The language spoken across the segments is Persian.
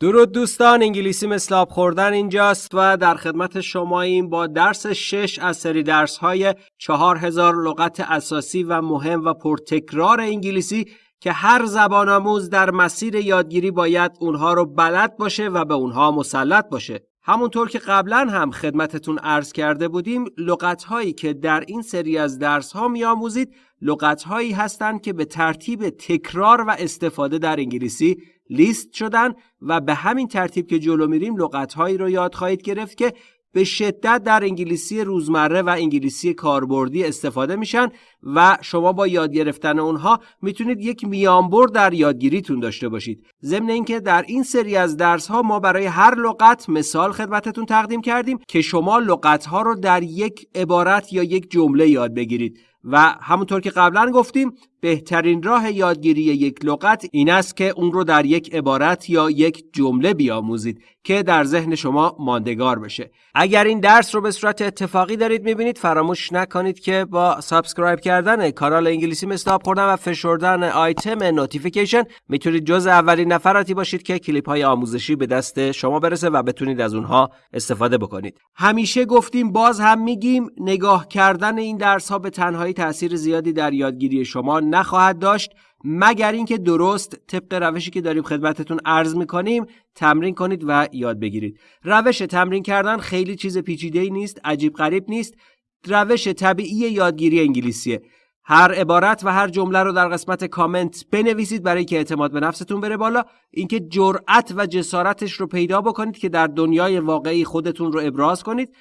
درود دوستان انگلیسی مثل آب خوردن اینجاست و در خدمت شماییم با درس شش از سری درس های چهار هزار لغت اساسی و مهم و پرتکرار انگلیسی که هر زبان آموز در مسیر یادگیری باید اونها رو بلد باشه و به اونها مسلط باشه. همونطور که قبلا هم خدمتتون عرض کرده بودیم لغت هایی که در این سری از درس ها می آموزید لغت هایی هستند که به ترتیب تکرار و استفاده در انگلیسی لیست شدن و به همین ترتیب که جلو میریم لغت هایی رو یاد خواهید گرفت که به شدت در انگلیسی روزمره و انگلیسی کاربردی استفاده میشن و شما با یاد گرفتن اونها می‌تونید یک میانبر در یادگیریتون داشته باشید. ضمن اینکه در این سری از درس ها ما برای هر لغت مثال خدمتتون تقدیم کردیم که شما لغت ها رو در یک عبارت یا یک جمله یاد بگیرید. و همونطور که قبلا گفتیم بهترین راه یادگیری یک لغت این است که اون رو در یک عبارت یا یک جمله بیاموزید که در ذهن شما ماندگار بشه. اگر این درس رو به صورت اتفاقی دارید می‌بینید فراموش نکنید که با subscribe کردن کانال انگلیسی مثل خوردن و فشردن آیتم notification می‌تونید جز اولین نفراتی باشید که کلیپ های آموزشی به دست شما برسه و بتونید از اونها استفاده بکنید. همیشه گفتیم باز هم میگیم نگاه کردن این درس ها به تنهایی تاثیر زیادی در یادگیری شما نخواهد داشت مگر اینکه درست طبق روشی که داریم خدمتتون عرض می‌کنیم تمرین کنید و یاد بگیرید. روش تمرین کردن خیلی چیز پیچیده ای نیست عجیب غریب نیست. روش طبیعی یادگیری انگلیسیه. هر عبارت و هر جمله رو در قسمت کامنت بنویسید برای که اعتماد به نفستون بره بالا. اینکه جرأت و جسارتش رو پیدا بکنید که در دنیای واقعی خودتون رو ابراز کنید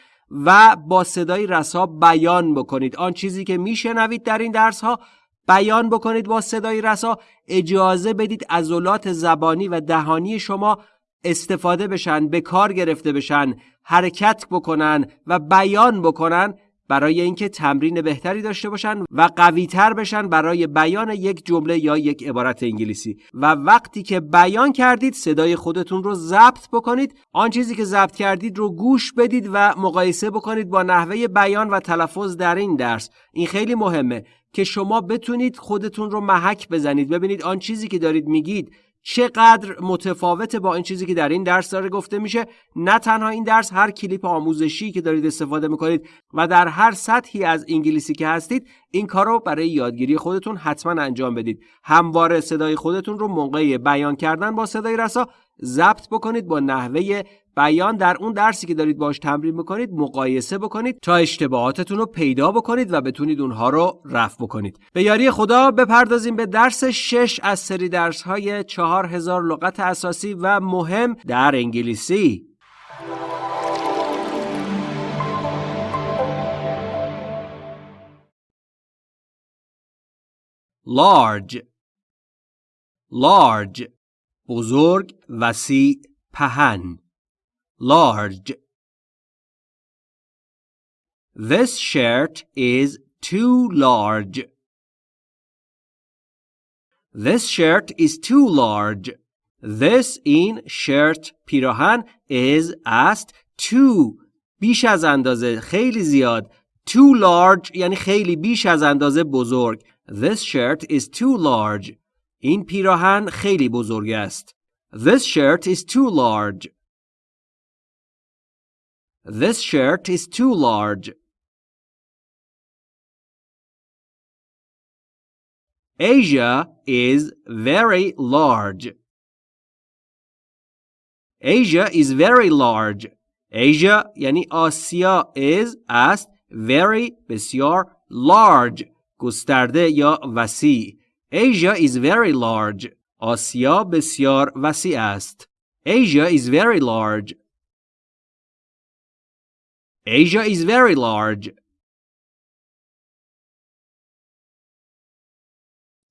و با صدای رسا بیان بکنید. آن چیزی که میشنوید در این درس ها بیان بکنید با صدای رسا اجازه بدید عضلات زبانی و دهانی شما استفاده بشن به کار گرفته بشن حرکت بکنن و بیان بکنن برای اینکه تمرین بهتری داشته باشن و قویتر بشن برای بیان یک جمله یا یک عبارت انگلیسی. و وقتی که بیان کردید صدای خودتون رو ضبط بکنید. آن چیزی که ضبط کردید رو گوش بدید و مقایسه بکنید با نحوه بیان و تلفظ در این درس. این خیلی مهمه. که شما بتونید خودتون رو محک بزنید. ببینید آن چیزی که دارید میگید چقدر متفاوته با این چیزی که در این درس داره گفته میشه. نه تنها این درس هر کلیپ آموزشی که دارید استفاده می‌کنید و در هر سطحی از انگلیسی که هستید این کار رو برای یادگیری خودتون حتما انجام بدید. همواره صدای خودتون رو موقع بیان کردن با صدای رسا ضبط بکنید با نحوه بیان در اون درسی که دارید باش تمرین می‌کنید مقایسه بکنید تا اشتباهاتتون رو پیدا بکنید و بتونید اونها رو رفع بکنید. به یاری خدا بپردازیم به درس 6 از سری درس های 4000 لغت اساسی و مهم در انگلیسی. Large. Large. بزرگ وسیع پهن. large This shirt is too large. This shirt is too large. This in shirt پیراهن is است too بیش از اندازه خیلی زیاد too large یعنی خیلی بیش از اندازه بزرگ This shirt is too large این پیراهن خیلی بزرگ است This shirt is too large This shirt is too large. Asia is very large. Asia is very large. Asia یعنی آسیا is است very بسیار large گسترده یا وسیع. Asia is very large. آسیا بسیار وسیع است. Asia is very large. Asia is very large.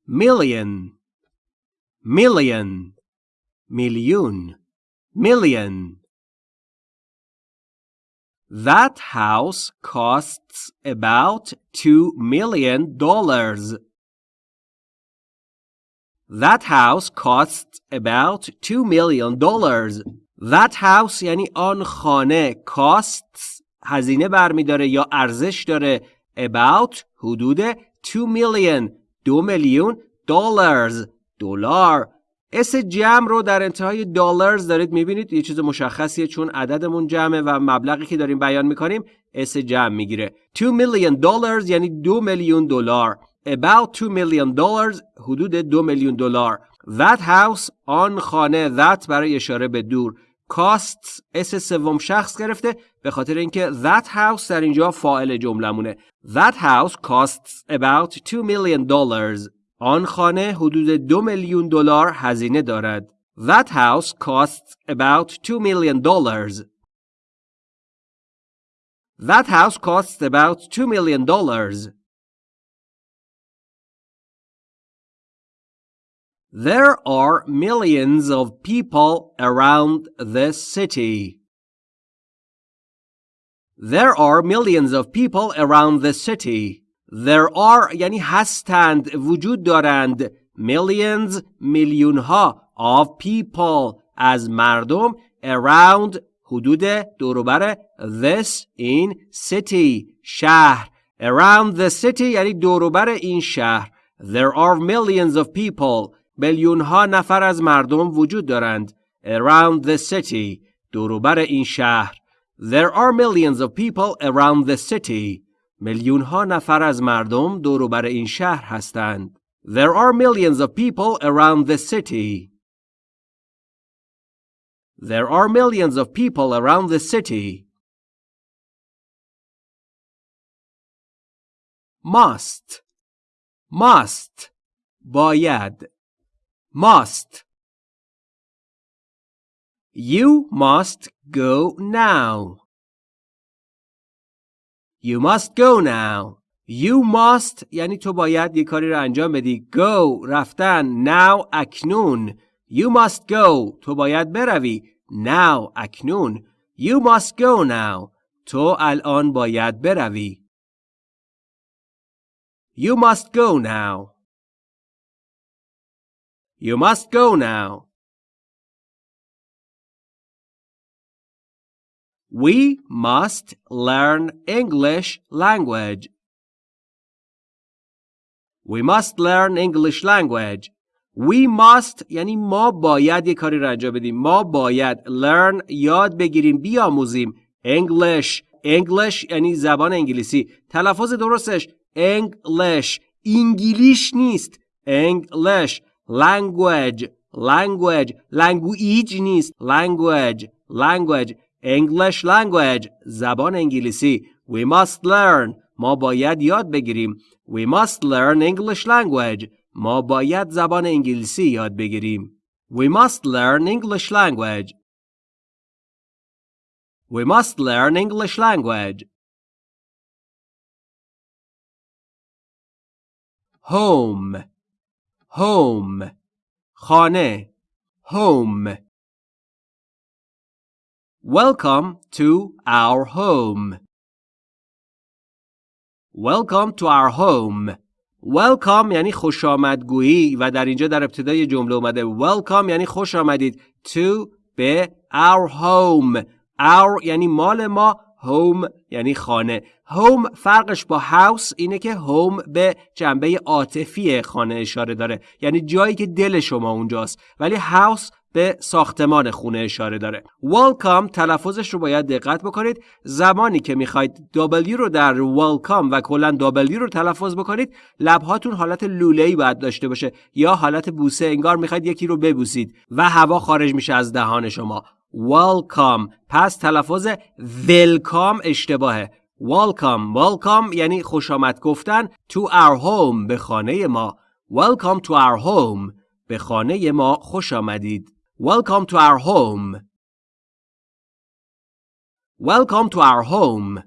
Million, million, million, million. That house costs about two million dollars. That house costs about two million dollars. That house یعنی آن خانه costs هزینه برمیداره یا ارزش داره؟ About حدود 2 million two million dollars دلار. s جمع رو در انتهای dollars دارید می‌بینید. یه چیز مشخصیه چون عددمون جمعه و مبلغی که داریم بیان می‌کنیم s جمع می‌گیره. 2 million dollars یعنی دو میلیون دلار. About 2 million dollars حدود دو میلیون دلار. That house آن خانه that برای اشاره به دور. Costs s سوم شخص گرفته. به خاطر اینکه that house در اینجا فاعل جملمونه that house costs about 2 million dollars آن خانه حدود دو میلیون دلار هزینه دارد that house costs about 2 million dollars that house costs about 2 million dollars There are millions of people around this city. There are millions of people around the city. There are یعنی هستند وجود دارند millions میلیون ها of people از مردم around حدود دوروبر this in city شهر around the city یعنی دوروبر این شهر there are millions of people میلیون ها نفر از مردم وجود دارند around the city دوروبر این شهر There are millions of people around the city میلیون ها نفر از مردم دوروبر این شهر هستند There are millions of people around the city There are millions of people around the city must must باید must. You must go now. You must go now. You must یعنی تو باید یه کاری رو انجام بدی. Go رفتن. Now اکنون. You must go. تو باید بروی. Now اکنون. You must go now. تو الان باید بروی. You must go now. You must go now. We must learn English language. We must learn English language. We must یعنی ما باید یک کاری را انجام بدیم. ما باید learn یاد بگیریم بیاموزیم. English English یعنی زبان انگلیسی. تلفظ درستش English انگلیش نیست. English language language language نیست language language English language زبان انگلیسی we must learn ما باید یاد بگیریم we must learn English language ما باید زبان انگلیسی یاد بگیریم we must learn English language we must learn English language home home خانه home Welcome to our home. Welcome to our home. Welcome یعنی خوش آمدگویی و در اینجا در ابتدای جمله اومده. Welcome یعنی خوش آمدید. To به our home. Our یعنی مال ما. Home یعنی خانه. هوم فرقش با هاوس اینه که هوم به جنبه عاطفی خانه اشاره داره. یعنی جایی که دل شما اونجاست. ولی هاوس به ساختمان خونه اشاره داره. Welcome تلفظش رو باید دقت بکنید. زمانی که می‌خواید W رو در welcome و کلا W رو تلفظ بکنید لبهاتون حالت لوله‌ای باید داشته باشه یا حالت بوسه. انگار می‌خواید یکی رو ببوسید و هوا خارج میشه از دهان شما. Welcome. پس تلفظ welcome اشتباهه. Welcome. Welcome یعنی خوش آمد گفتن to our home به خانه ما. Welcome to our home به خانه ما خوش آمدید. welcome to our home welcome to our home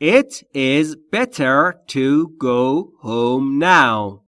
It is better to go home now.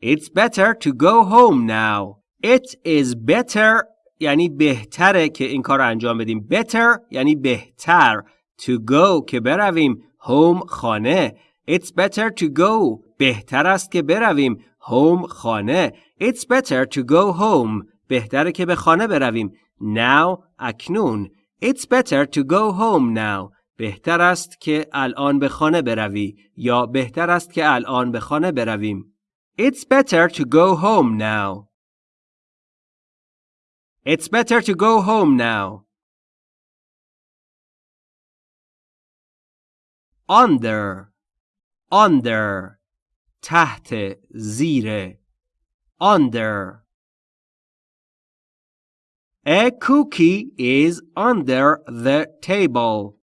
It's better to go home now. It is better یعنی بهتره که این کار رو انجام بدیم. Better یعنی بهتر. To go که برویم. Home خانه. It's better to go. بهتر است که برویم. Home خانه. It's better to go home. بهتره که به خانه برویم. Now اکنون. It's better to go home now. بهتر است که الان به خانه بروی یا بهتر است که الان به خانه برویم. It's better to go home now. It's better to go home now. Under under تحت زیر under A cookie is under the table.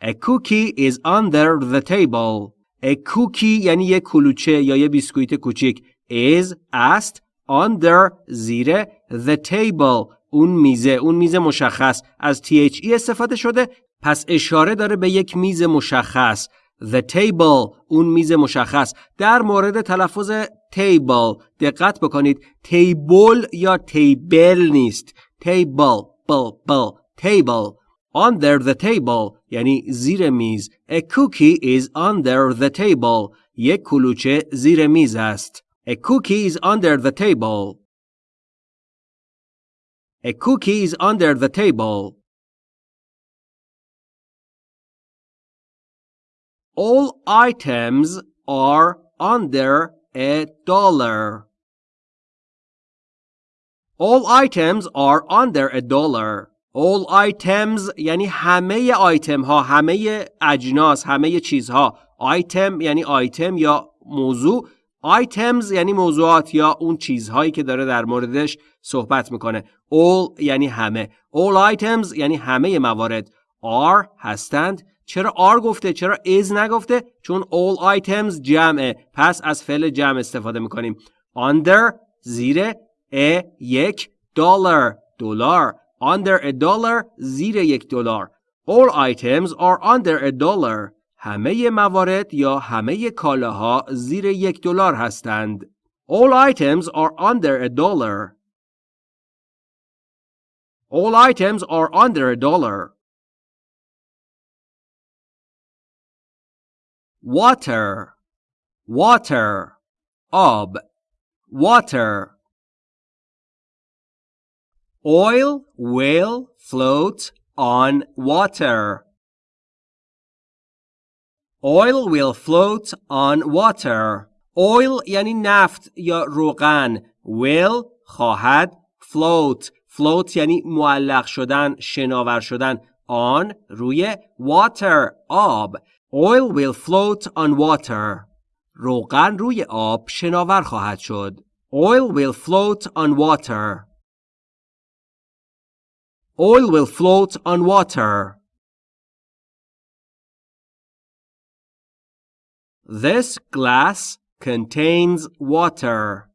A cookie is under the table. A cookie یعنی یک کلوچه یا یه بیسکویت کوچیک is است under زیر the table اون میزه اون میز مشخص از THE استفاده شده پس اشاره داره به یک میز مشخص The table اون میز مشخص در مورد تلفظ table دقت بکنید table یا table نیست table بل بل table under the table یعنی زیر میز a cookie is under the table یک کلوچه زیر میز است a cookie is under the table a cookie is under the table All items are under a dollar. All items are under a dollar. All items یعنی همه آیتم ها همه اجناس همه چیزها. آیتم یعنی آیتم یا موضوع. Items یعنی موضوعات یا اون چیزهایی که داره در موردش صحبت می‌کنه. All یعنی همه. All items یعنی همه موارد. Are هستند. چرا are گفته چرا is نگفته؟ چون all items جمعه. پس از فعل جمع استفاده می‌کنیم. Under زیر a یک دلار دلار. Under a dollar زیر یک دلار. All items are under a dollar. همه موارد یا همه کالاها زیر یک دلار هستند. All items are under a dollar. All items are under a dollar. water water آب water oil will float on water oil will float on water oil یعنی نفت یا روغن will خواهد float float یعنی معلق شدن شناور شدن on روی water آب Oil will float on water. روغن روی آب شناور خواهد شد. Oil will float on water. Oil will float on water. This glass contains water.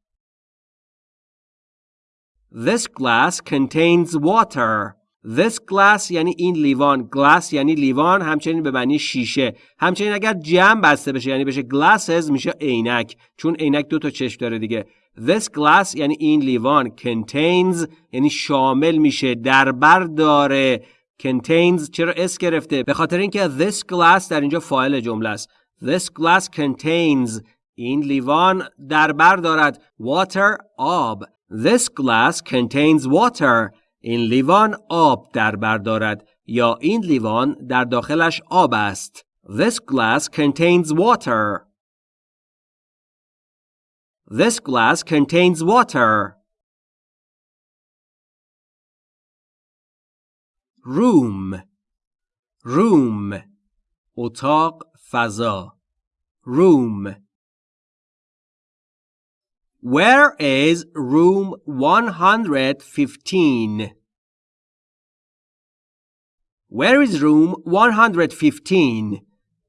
This glass contains water. This glass یعنی این لیوان. Glass یعنی لیوان همچنین به معنی شیشه. همچنین اگر جمع بسته بشه یعنی بشه glasses میشه عینک. چون عینک دو تا چشم داره دیگه. This glass یعنی این لیوان. Contains یعنی شامل میشه در بر داره. Contains چرا اس گرفته؟ به خاطر اینکه this glass در اینجا فاعل جمله است. This glass contains این لیوان در بر دارد. Water آب. This glass contains water. این لیوان آب در بر دارد یا این لیوان در داخلش آب است. This glass contains water. This glass contains water. room room اتاق فضا room Where is room 115? Where is room 115?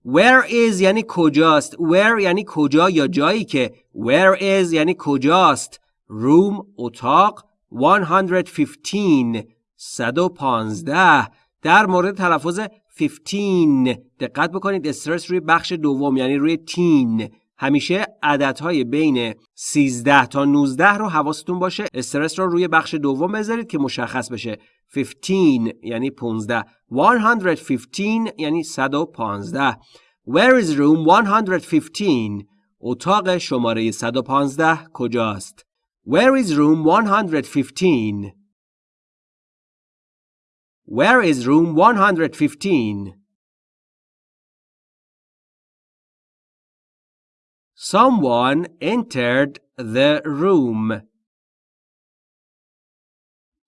Where is یعنی کجاست Where یعنی کجا یا جایی که Where is یعنی کجاست Room اتاق 115 115 در مورد تلفظ 15 دقت بکنید استرس روی بخش دوم یعنی روی تین همیشه عددهای بین 13 تا 19 رو حواستون باشه. استرس رو روی بخش دوم بذارید که مشخص بشه. 15 یعنی 15 115 یعنی 115 Where is room 115 اتاق شماره 115 کجاست؟ Where is room 115 Where is room 115? Someone entered the room.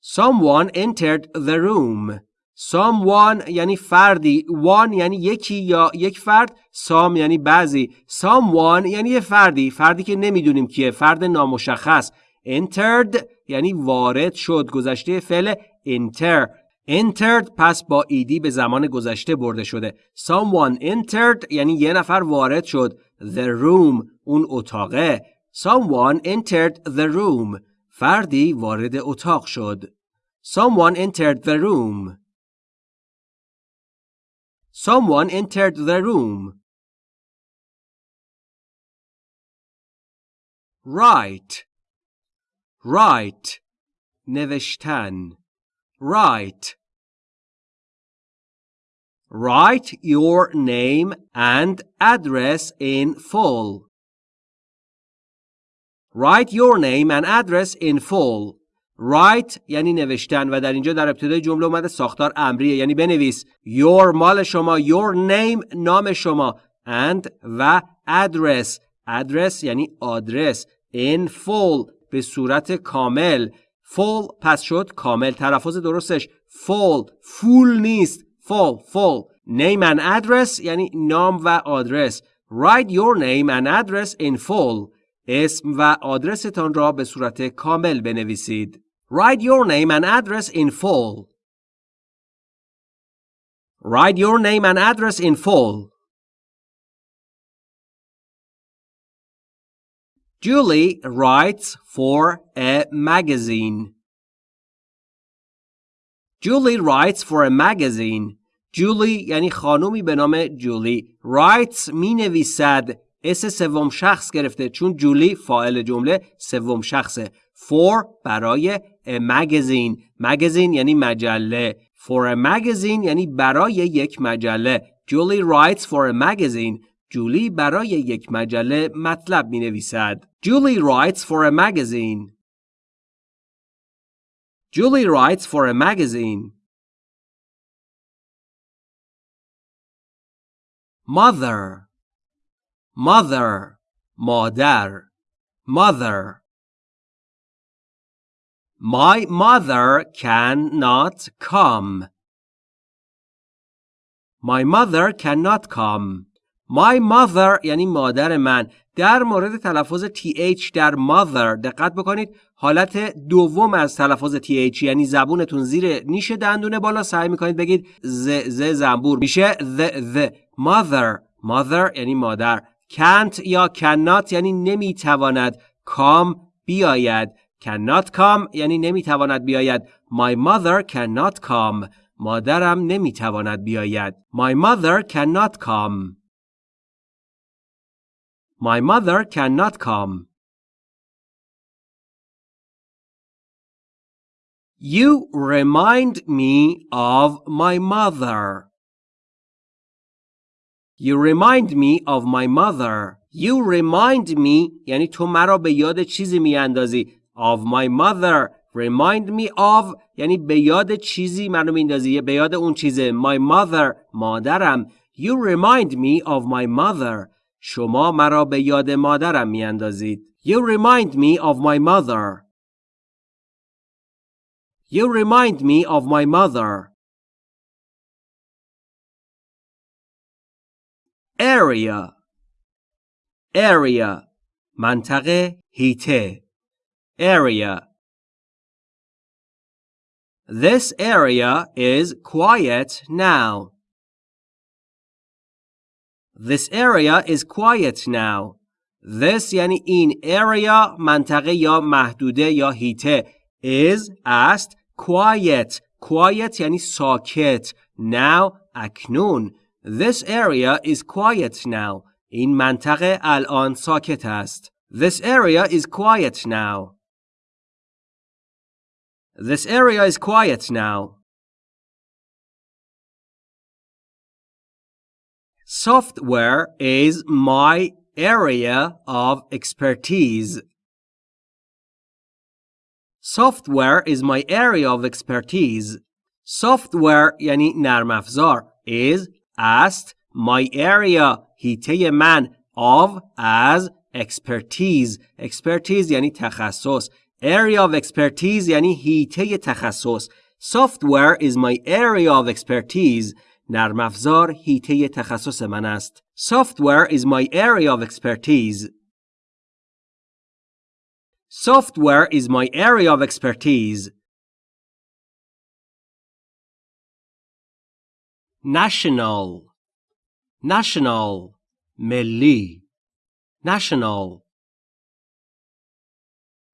Someone entered the room. Someone یعنی فردی. One یعنی یکی یا یک فرد. Some یعنی بعضی. Someone یعنی یه فردی. فردی که نمی‌دونیم کیه. فرد نامشخص. Entered یعنی وارد شد. گذشته فعل enter. Entered پس با ایدی به زمان گذشته برده شده. Someone entered یعنی یه نفر وارد شد. the room اون اتاقه someone entered the room فردی وارد اتاق شد someone entered the room someone entered the room write write نوشتن write Write your name and address in full. Write your name and address in full. Write یعنی نوشتن و در اینجا در ابتدای جمله اومده ساختار امریه یعنی بنویس your مال شما your name نام شما and و address address یعنی آدرس in full به صورت کامل full پس شد کامل تلفظ درستش full full نیست full full name and address یعنی نام و آدرس write your name and address in full اسم و آدرستان را به صورت کامل بنویسید write your name and address in full write your name and address in full Julie writes for a magazine. Julie writes for a magazine. جولی یعنی خانومی به نام جولی رایتس می نویسد اس سوم شخص گرفته چون جولی فاعل جمله سوم شخصه. For برای magazine. Magazine یعنی مجله. For a magazine یعنی برای یک مجله. جولی writes for a magazine. جولی برای یک مجله مطلب می نویسد جولی writes for a magazine. Julie writes for a magazine. Mother mother مادر mother My mother cannot come. My mother cannot come. My mother یعنی مادر من در مورد تلفظ th در mother دقت بکنید حالت دوم از تلفظ th یعنی زبونتون زیر نیش دندونه بالا سعی می‌کنید بگید ز ز زنبور میشه the the mother mother یعنی مادر can't یا cannot یعنی نمیتواند come بیاید cannot come یعنی نمیتواند بیاید my mother cannot come مادرم نمیتواند بیاید my mother cannot come My mother cannot come. You remind me of my mother. You remind me of my mother. You remind me یعنی تو مرا به یاد چیزی می اندازی. Of my mother. Remind me of یعنی به یاد چیزی منو میندازی به یاد اون چیزه my mother مادرم you remind me of my mother شما مرا به یاد مادرم می اندازید. You remind me of my mother. You remind me of my mother. Area Area منطقه هیته Area This area is quiet now. This area is quiet now. This یعنی این area منطقه یا محدوده یا هیته is است quiet quiet یعنی ساکت now اکنون This area is quiet now. این منطقه الان ساکت است. This area is quiet now. This area is quiet now. Software is my area of expertise. Software is my area of expertise. software یعنی نرم افزار is است my area هیته من of as expertise expertise یعنی تخصص area of expertise یعنی هیته تخصص software is my area of expertise نرم افزار هیته تخصص من است software is my area of expertise software is my area of expertise National national ملی national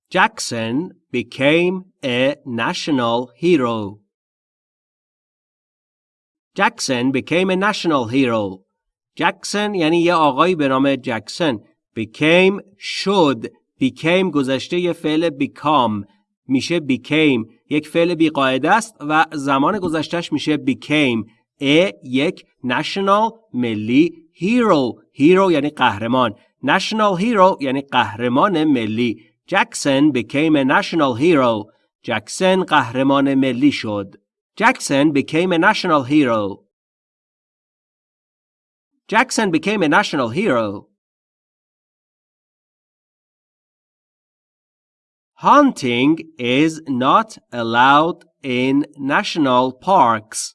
Jackson became a national hero. Jackson became a national hero. Jackson یعنی یه آقایی به نام جکسن became شد became گذشته یه فعل become میشه became یک فعل بیقاعده است و زمان گذشتهش میشه became یک national ملی hero hero یعنی قهرمان national hero یعنی قهرمان ملی Jackson became a national hero. Jackson قهرمان ملی شد. Jackson became a national hero. Jackson became a national hero. Hunting is not allowed in national parks.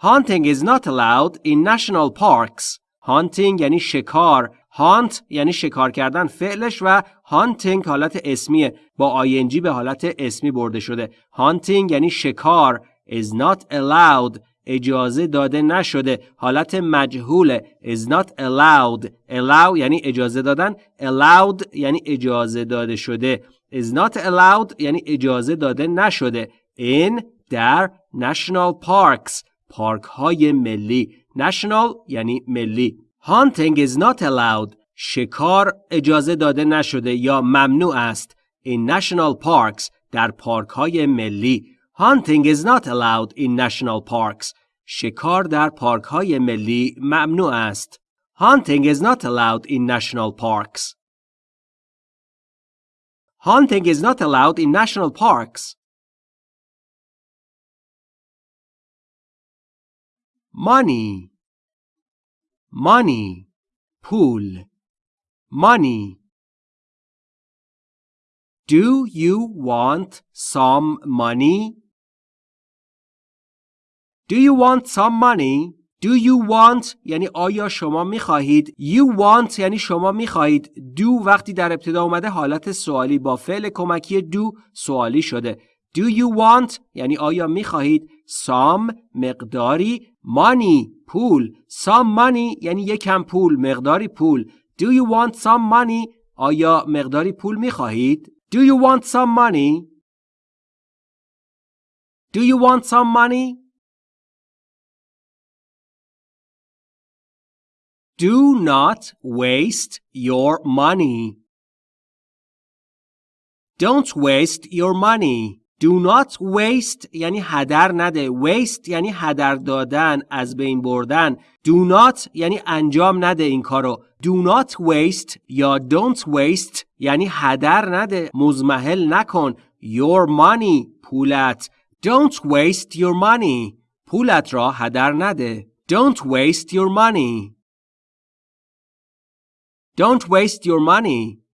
Hunting is not allowed in national parks. Hunting یعنی شکار. هانت یعنی شکار کردن فعلش و هانتینگ حالت اسمیه. با آینجی به حالت اسمی برده شده. هانتینگ یعنی شکار. Is not allowed. اجازه داده نشده. حالت مجهوله. Is not allowed. Allow یعنی اجازه دادن. Allowed یعنی اجازه داده شده. Is not allowed یعنی اجازه داده نشده. In در national parks. پارک های ملی national یعنی ملی Hunting is not allowed. شکار اجازه داده نشده یا ممنوع است. In national parks در پارک های ملی. Hunting is not allowed in national parks. شکار در پارک های ملی ممنوع است. Hunting is not allowed in national parks. Hunting is not allowed in national parks. Money money پول. money Do you want some money? Do you want some money? Do you want یعنی آیا شما می خواهید You want یعنی شما می خواهید Do وقتی در ابتدا اومده حالت سوالی با فعل کمکی do سوالی شده. Do you want یعنی آیا می خواهید Some مقداری money پول some money یعنی یکم پول مقداری پول Do you want some money آیا مقداری پول می خواهید Do you want some money Do you want some money Do not waste your money Don't waste your money Do not waste یعنی هدر نده. Waste یعنی هدر دادن، از بین بردن. Do not یعنی انجام نده این کارو. Do not waste یا don't waste یعنی هدر نده. مزمحل نکن. Your money پولت. Don't waste your money. پولت را هدر نده. Don't waste your money. Don't waste your money.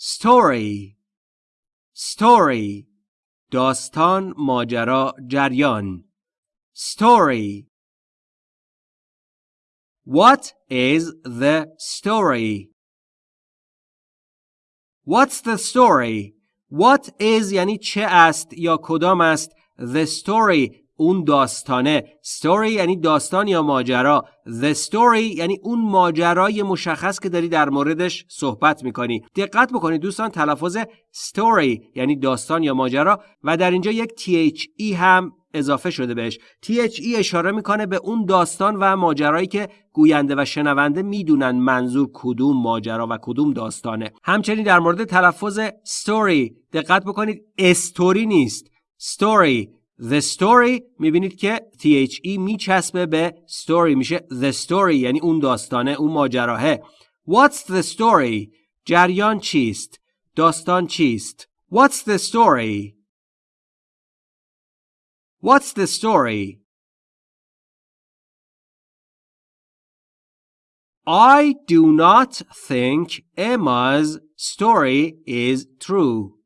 story story داستان ماجرا جریان story What is the story? What's the story? What is یعنی چه است یا کدام است The story اون داستانه. Story یعنی داستان یا ماجرا. The story یعنی اون ماجرای مشخص که داری در موردش صحبت می‌کنی. دقت بکنید دوستان تلفظ story یعنی داستان یا ماجرا و در اینجا یک THE هم اضافه شده بهش. THE اشاره می‌کنه به اون داستان و ماجرایی که گوینده و شنونده می‌دونن منظور کدوم ماجرا و کدوم داستانه. همچنین در مورد تلفظ story دقت بکنید. استوری نیست. Story The story می‌بینید که THE میچسبه به story میشه the story یعنی اون داستانه اون ماجراهه What's the story؟ جریان چیست؟ داستان چیست؟ What's the story? What's the story? I do not think Emma's story is true.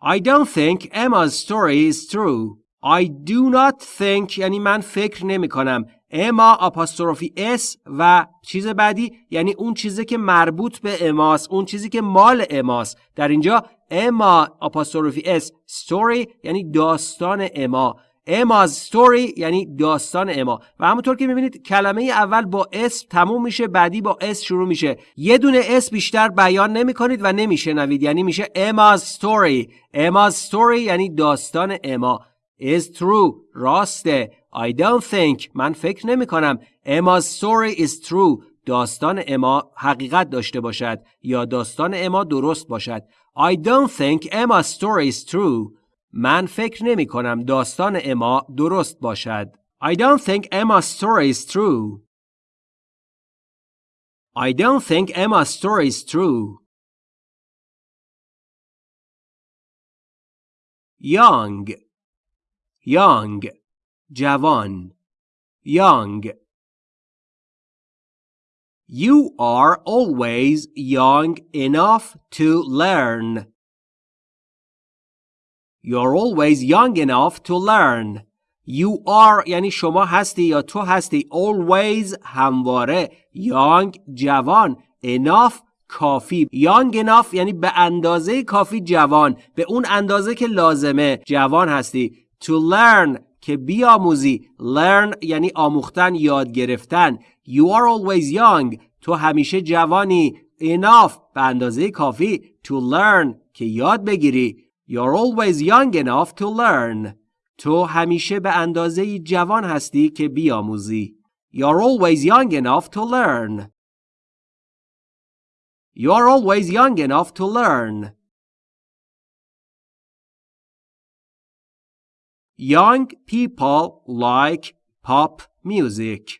I don't think Emma's story is true. I do not think یعنی من فکر نمی کنم. اما apostrophe s و چیز بعدی یعنی اون چیزی که مربوط به اماس اون چیزی که مال اماس در اینجا اما apostrophe s story یعنی داستان اما Emma's story یعنی داستان اما و همونطور که می‌بینید کلمه اول با s تموم میشه بعدی با s شروع میشه. یه دونه s بیشتر بیان نمی کنید و نمیشنوید. یعنی میشه Emma's story Emma's story یعنی داستان اما is true. راسته. I don't think. من فکر نمی کنم Emma's story is true. داستان اما حقیقت داشته باشد یا داستان اما درست باشد. I don't think Emma's story is true. من فکر نمی کنم داستان اما درست باشد I don't think Emma's story is true I don't think Emma's story is true Young young جوان young You are always young enough to learn. You're always young enough to learn. You are یعنی شما هستی یا تو هستی. Always همواره. Young جوان. Enough کافی. Young enough یعنی به اندازه کافی جوان. به اون اندازه که لازمه جوان هستی. To learn که بیاموزی. Learn یعنی آموختن یاد گرفتن. You are always young. تو همیشه جوانی. Enough به اندازه کافی. To learn که یاد بگیری. you're always young enough to learn تو همیشه به اندازه جوان هستی که بیاموزی you're always young enough to learn you're always young enough to learn Young people like pop music.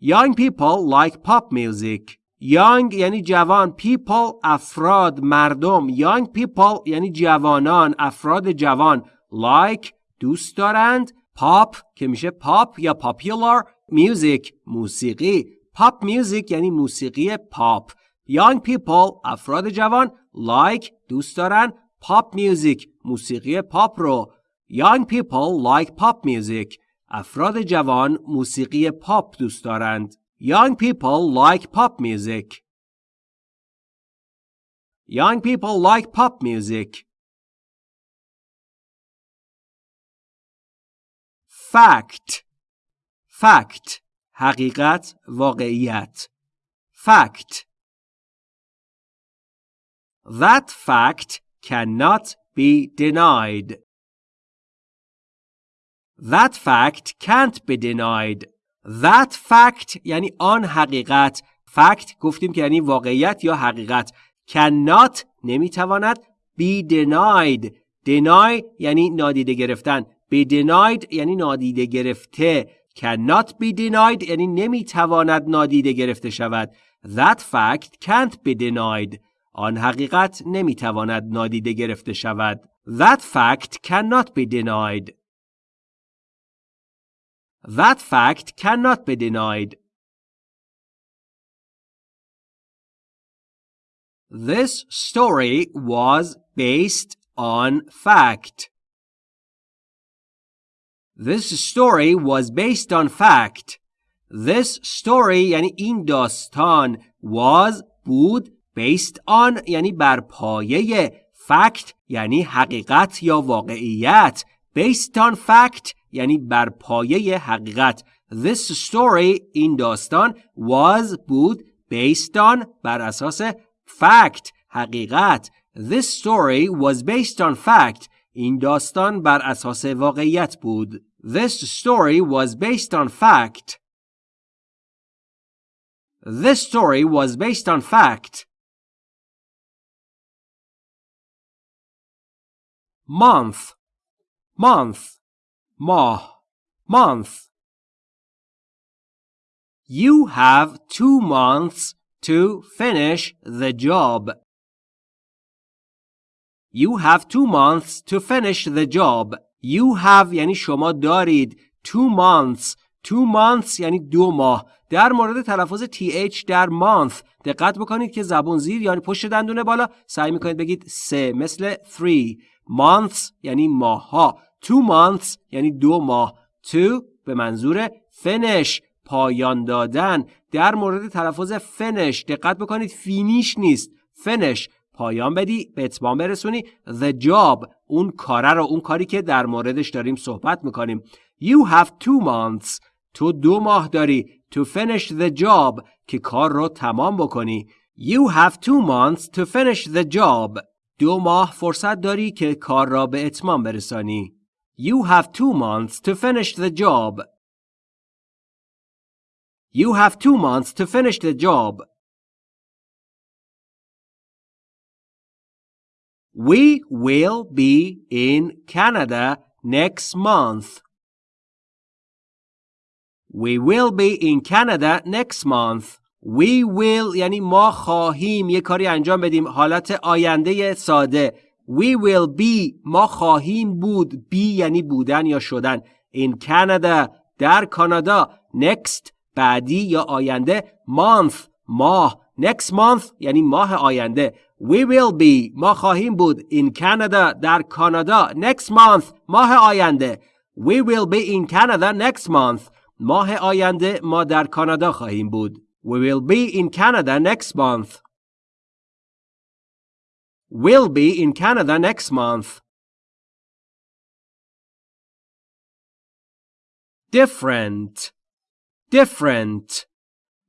Young people like pop music. Young یعنی جوان people افراد مردم. Young people یعنی جوانان افراد جوان. Like دوست دارند. Pop که میشه pop یا popular. Music موسیقی. Pop music یعنی موسیقی پاپ young people افراد جوان. Like دوست دارند. Pop music موسیقی پاپ رو. Young people like pop music. افراد جوان موسیقی پاپ دوست دارند. Young people like pop music Young people like pop music Fact Fact حقیقت واقعیت Fact That fact cannot be denied. That fact can't be denied. That fact یعنی آن حقیقت. fact گفتیم که یعنی واقعیت یا حقیقت. cannot نمی‌تواند be denied. deny یعنی نادیده گرفتن. be denied یعنی نادیده گرفته. cannot be denied یعنی نمی‌تواند نادیده گرفته شود. That fact can't be denied. آن حقیقت نمی‌تواند نادیده گرفته شود. That fact cannot be denied. That fact cannot be denied. This story was based on fact. This story was based on fact. This story یعنی این داستان was بود based on یعنی بر پایه fact یعنی حقیقت یا واقعیت based on fact یعنی بر پایه حقیقت This story این داستان was بود based on بر اساس fact حقیقت This story was based on fact این داستان بر اساس واقعیت بود This story was based on fact This story was based on fact month month ماه month You have two months to finish the job. You have two months to finish the job. You have یعنی شما دارید. Two months. Two months یعنی دو ماه. در مورد تلفظ th در month دقت بکنید که زبون زیر یعنی پشت دندون بالا سعی می‌کنید بگید سه مثل three. Months یعنی ماه ها. Two months یعنی دو ماه. To به منظور finish پایان دادن. در مورد تلفظ finish دقت بکنید فینیش نیست. Finish پایان بدی به اتمام برسونی. The job اون کاره رو اون کاری که در موردش داریم صحبت می‌کنیم. You have two months. تو دو ماه داری. To finish the job که کار رو تمام بکنی. You have two months to finish the job. دو ماه فرصت داری که کار را به اتمام برسانی. you have two months to finish the job you have two months to finish the job We will be in Canada next month. We will be in Canada next month. We will یعنی ما خواهیم یه کاری انجام بدیم حالت آینده ساده We will be ما خواهیم بود be یعنی بودن یا شدن. In Canada در کانادا Next بعدی یا آینده Month ماه. Next month یعنی ماه آینده. We will be ما خواهیم بود. In Canada در کانادا next month ماه آینده. We will be in Canada next month. ماه آینده ما در کانادا خواهیم بود. We will be in Canada next month. We'll be in Canada next month Different Different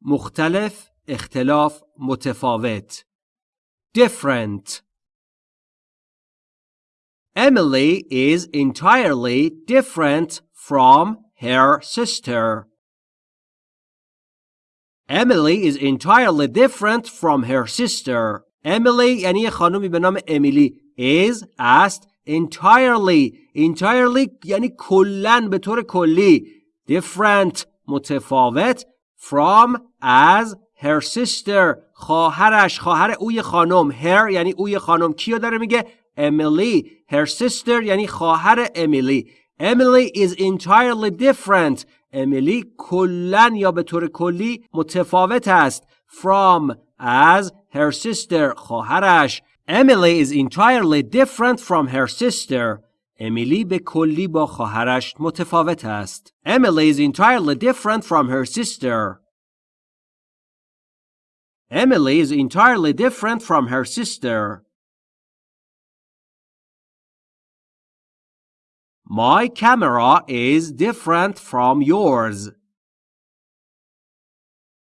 مختلف اختلاف متفاوت different. Emily is entirely different from her sister. Emily is entirely different from her sister. Emily یعنی یه خانومی به نام امیلی is است entirely entirely یعنی کلن به طور کلی. Different متفاوت. From as her sister خواهرش خواهر اوی خانم. Her یعنی اوی خانم. کیو داره میگه؟ امیلی her sister یعنی خواهر امیلی. Emily is entirely different. امیلی کلن یا به طور کلی متفاوت است. From as her sister خواهرش Emily is entirely different from her sister امیلی به کلی با خواهرش متفاوت است Emily is entirely different from her sister Emily is entirely different from her sister. My camera is different from yours.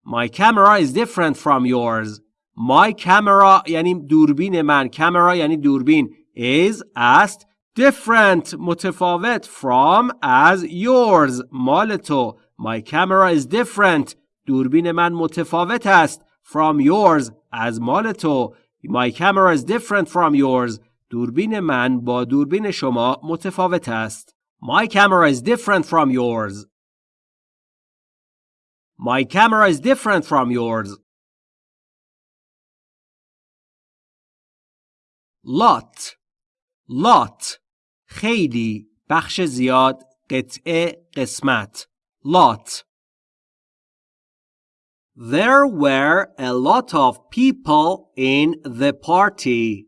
My camera is different from yours. My camera یعنی دوربین من. Camera یعنی دوربین. Is است different متفاوت from as yours مال تو. My camera is different. دوربین من متفاوت است from yours از مال تو My camera is different from yours دوربین من با دوربین شما متفاوت است My camera is different from yours My camera is different from yours lot lot خیلی بخش زیاد قطعه قسمت lot There were a lot of people in the party.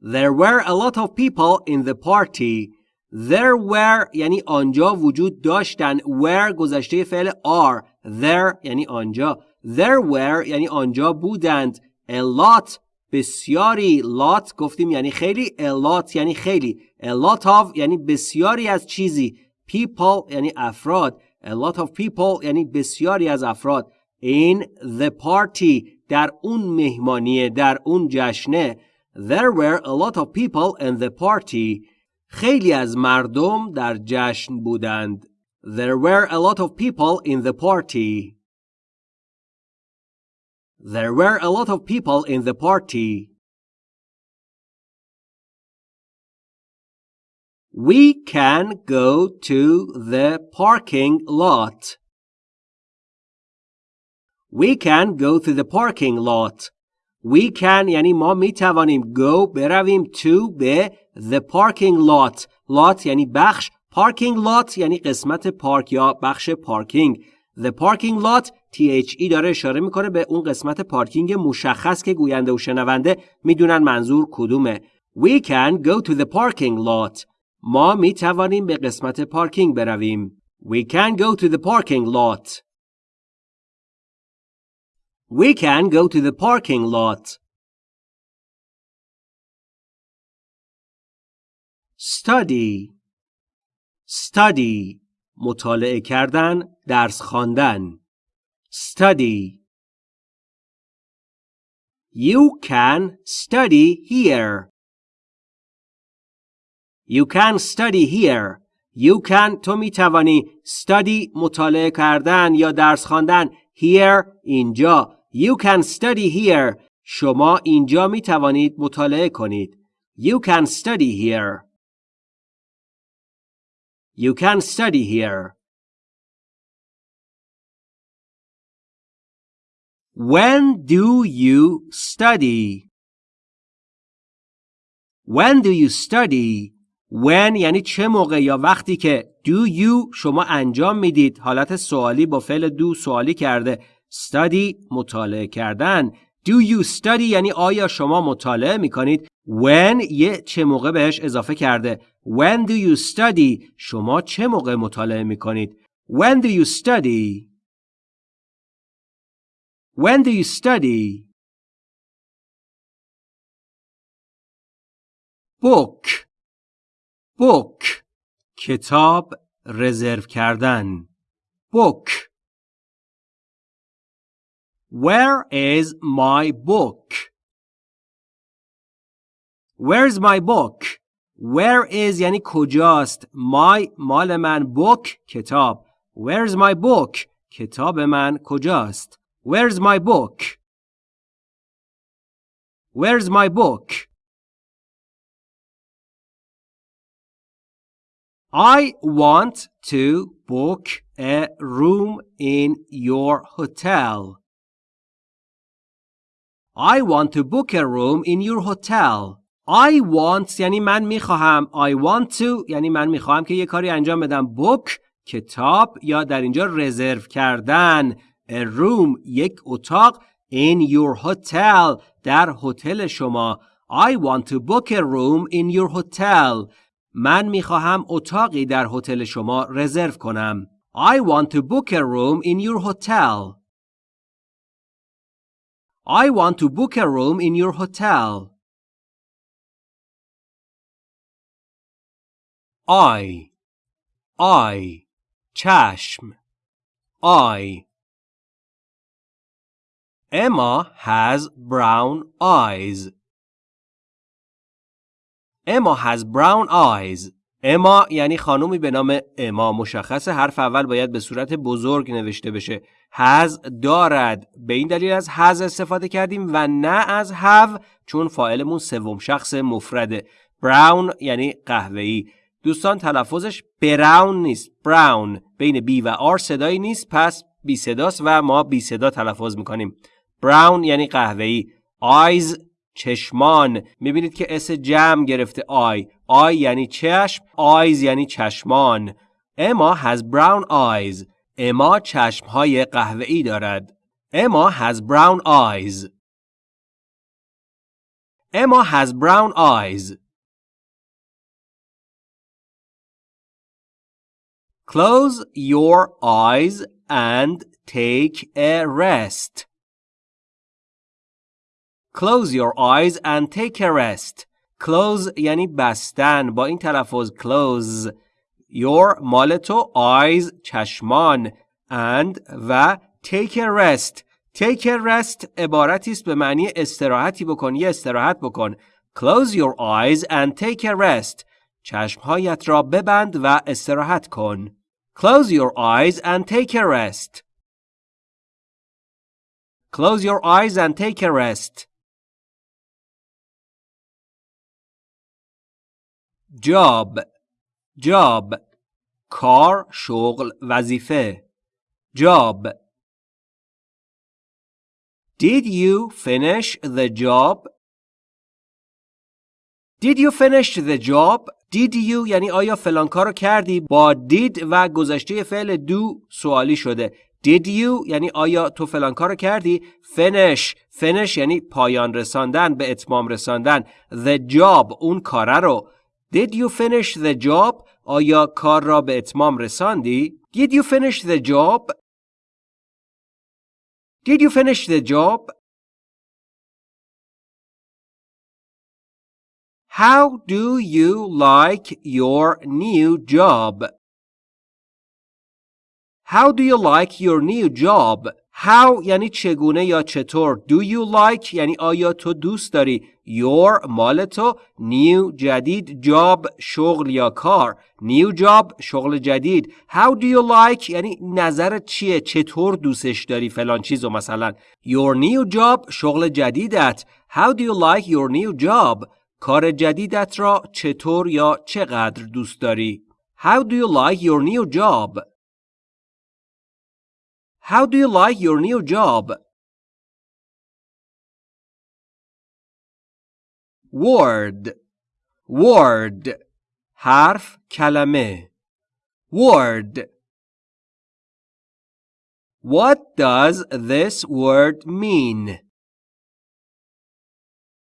There were a lot of people in the party. There were یعنی آنجا وجود داشتن. Were گذشته فعل are. There یعنی آنجا. There were یعنی آنجا بودند. A lot بسیاری. Lot گفتیم یعنی خیلی. A lot یعنی خیلی. A lot of یعنی بسیاری از چیزی. People یعنی افراد. a lot of people یعنی بسیاری از افراد in the party در اون مهمانیه در اون جشنه there were a lot of people in the party خیلی از مردم در جشن بودند there were a lot of people in the party there were a lot of people in the party We can go to the parking lot. We can go to the parking lot. We can یعنی ما می توانیم go برویم to به the parking lot. lot یعنی بخش parking lot یعنی قسمت پارک یا بخش پارکینگ. The parking lot THE داره اشاره می‌کنه به اون قسمت پارکینگ مشخص که گوینده و شنونده می‌دونن منظور کدومه. We can go to the parking lot. ما می توانیم به قسمت پارکینگ برویم. We can go to the parking lot. We can go to the parking lot. Study Study مطالعه کردن درس خواندن study You can study here You can study here You can تو می توانی study مطالعه کردن یا درس خواندن here اینجا You can study here شما اینجا می توانید مطالعه کنید You can study here You can study here. When do you study? When do you study? When یعنی چه موقع یا وقتی که do you شما انجام می‌دید حالت سوالی با فعل do سوالی کرده study مطالعه کردن do you study یعنی آیا شما مطالعه می‌کنید when یه چه موقع بهش اضافه کرده when do you study شما چه موقع مطالعه میکنید when do you study when do you study book book کتاب رزرو کردن book Where is my book? Where's my book? Where is یعنی کجاست My مال من book کتاب Where's my book? کتاب من کجاست Where's my book? Where's my book? I want to book a room in your hotel. I want to book a room in your hotel. I want یعنی من می‌خواهم. I want to یعنی من می‌خواهم که یه کاری انجام بدم. book کتاب یا در اینجا رزرو کردن. A room یک اتاق in your hotel در هتل شما. I want to book a room in your hotel. من می‌خواهم اتاقی در هتل شما رزرو کنم. I want to book a room in your hotel. I want to book a room in your hotel. I I چشم I Emma has brown eyes. Emma has brown eyes. اما یعنی خانومی به نام اما مشخص حرف اول باید به صورت بزرگ نوشته بشه. هز دارد. به این دلیل از هز استفاده کردیم و نه از هو چون فاعلمون سوم شخص مفرده. براون یعنی قهوه‌ای. دوستان تلفظش براون نیست. براون. بین بی و آر صدایی نیست. پس بی صداست و ما بی صدا تلفظ می‌کنیم. brown یعنی قهوه‌ای. eyes چشمان. می‌بینید که s جمع گرفته eye. eye یعنی چشم. eyes یعنی چشمان. Emma has brown eyes. اما چشمهای قهوه‌ای دارد. Emma has brown eyes. Emma has brown eyes. Close your eyes and take a rest. Close your eyes and take a rest. Close یعنی بستن با این تلفظ close your مال تو eyes چشمان and و take a rest take a rest عبارتی است به معنی استراحتی بکن یا استراحت بکن close your eyes and take a rest چشمهایت را ببند و استراحت کن close your eyes and take a rest close your eyes and take a rest job job کار شغل وظیفه job Did you finish the job? Did you finish the job? Did you یعنی آیا فلان کار رو کردی؟ با did و گذشته فعل do سوالی شده. Did you یعنی آیا تو فلان کار رو کردی؟ Finish. Finish یعنی پایان رساندن به اتمام رساندن. The job اون کاره رو. Did you finish the job آیا کار را به اتمام رساندی؟ Did you finish the job? Did you finish the job How do you like your new job? How do you like your new job? How یعنی چگونه یا چطور Do you like یعنی آیا تو دوست داری Your مال تو New جدید Job شغل یا کار New job شغل جدید How do you like یعنی نظرت چیه چطور دوستش داری فلان چیزو مثلا Your new job شغل جدیدت How do you like your new job کار جدیدت را چطور یا چقدر دوست داری How do you like your new job How do you like your new job word word حرف کلمه word What does this word mean?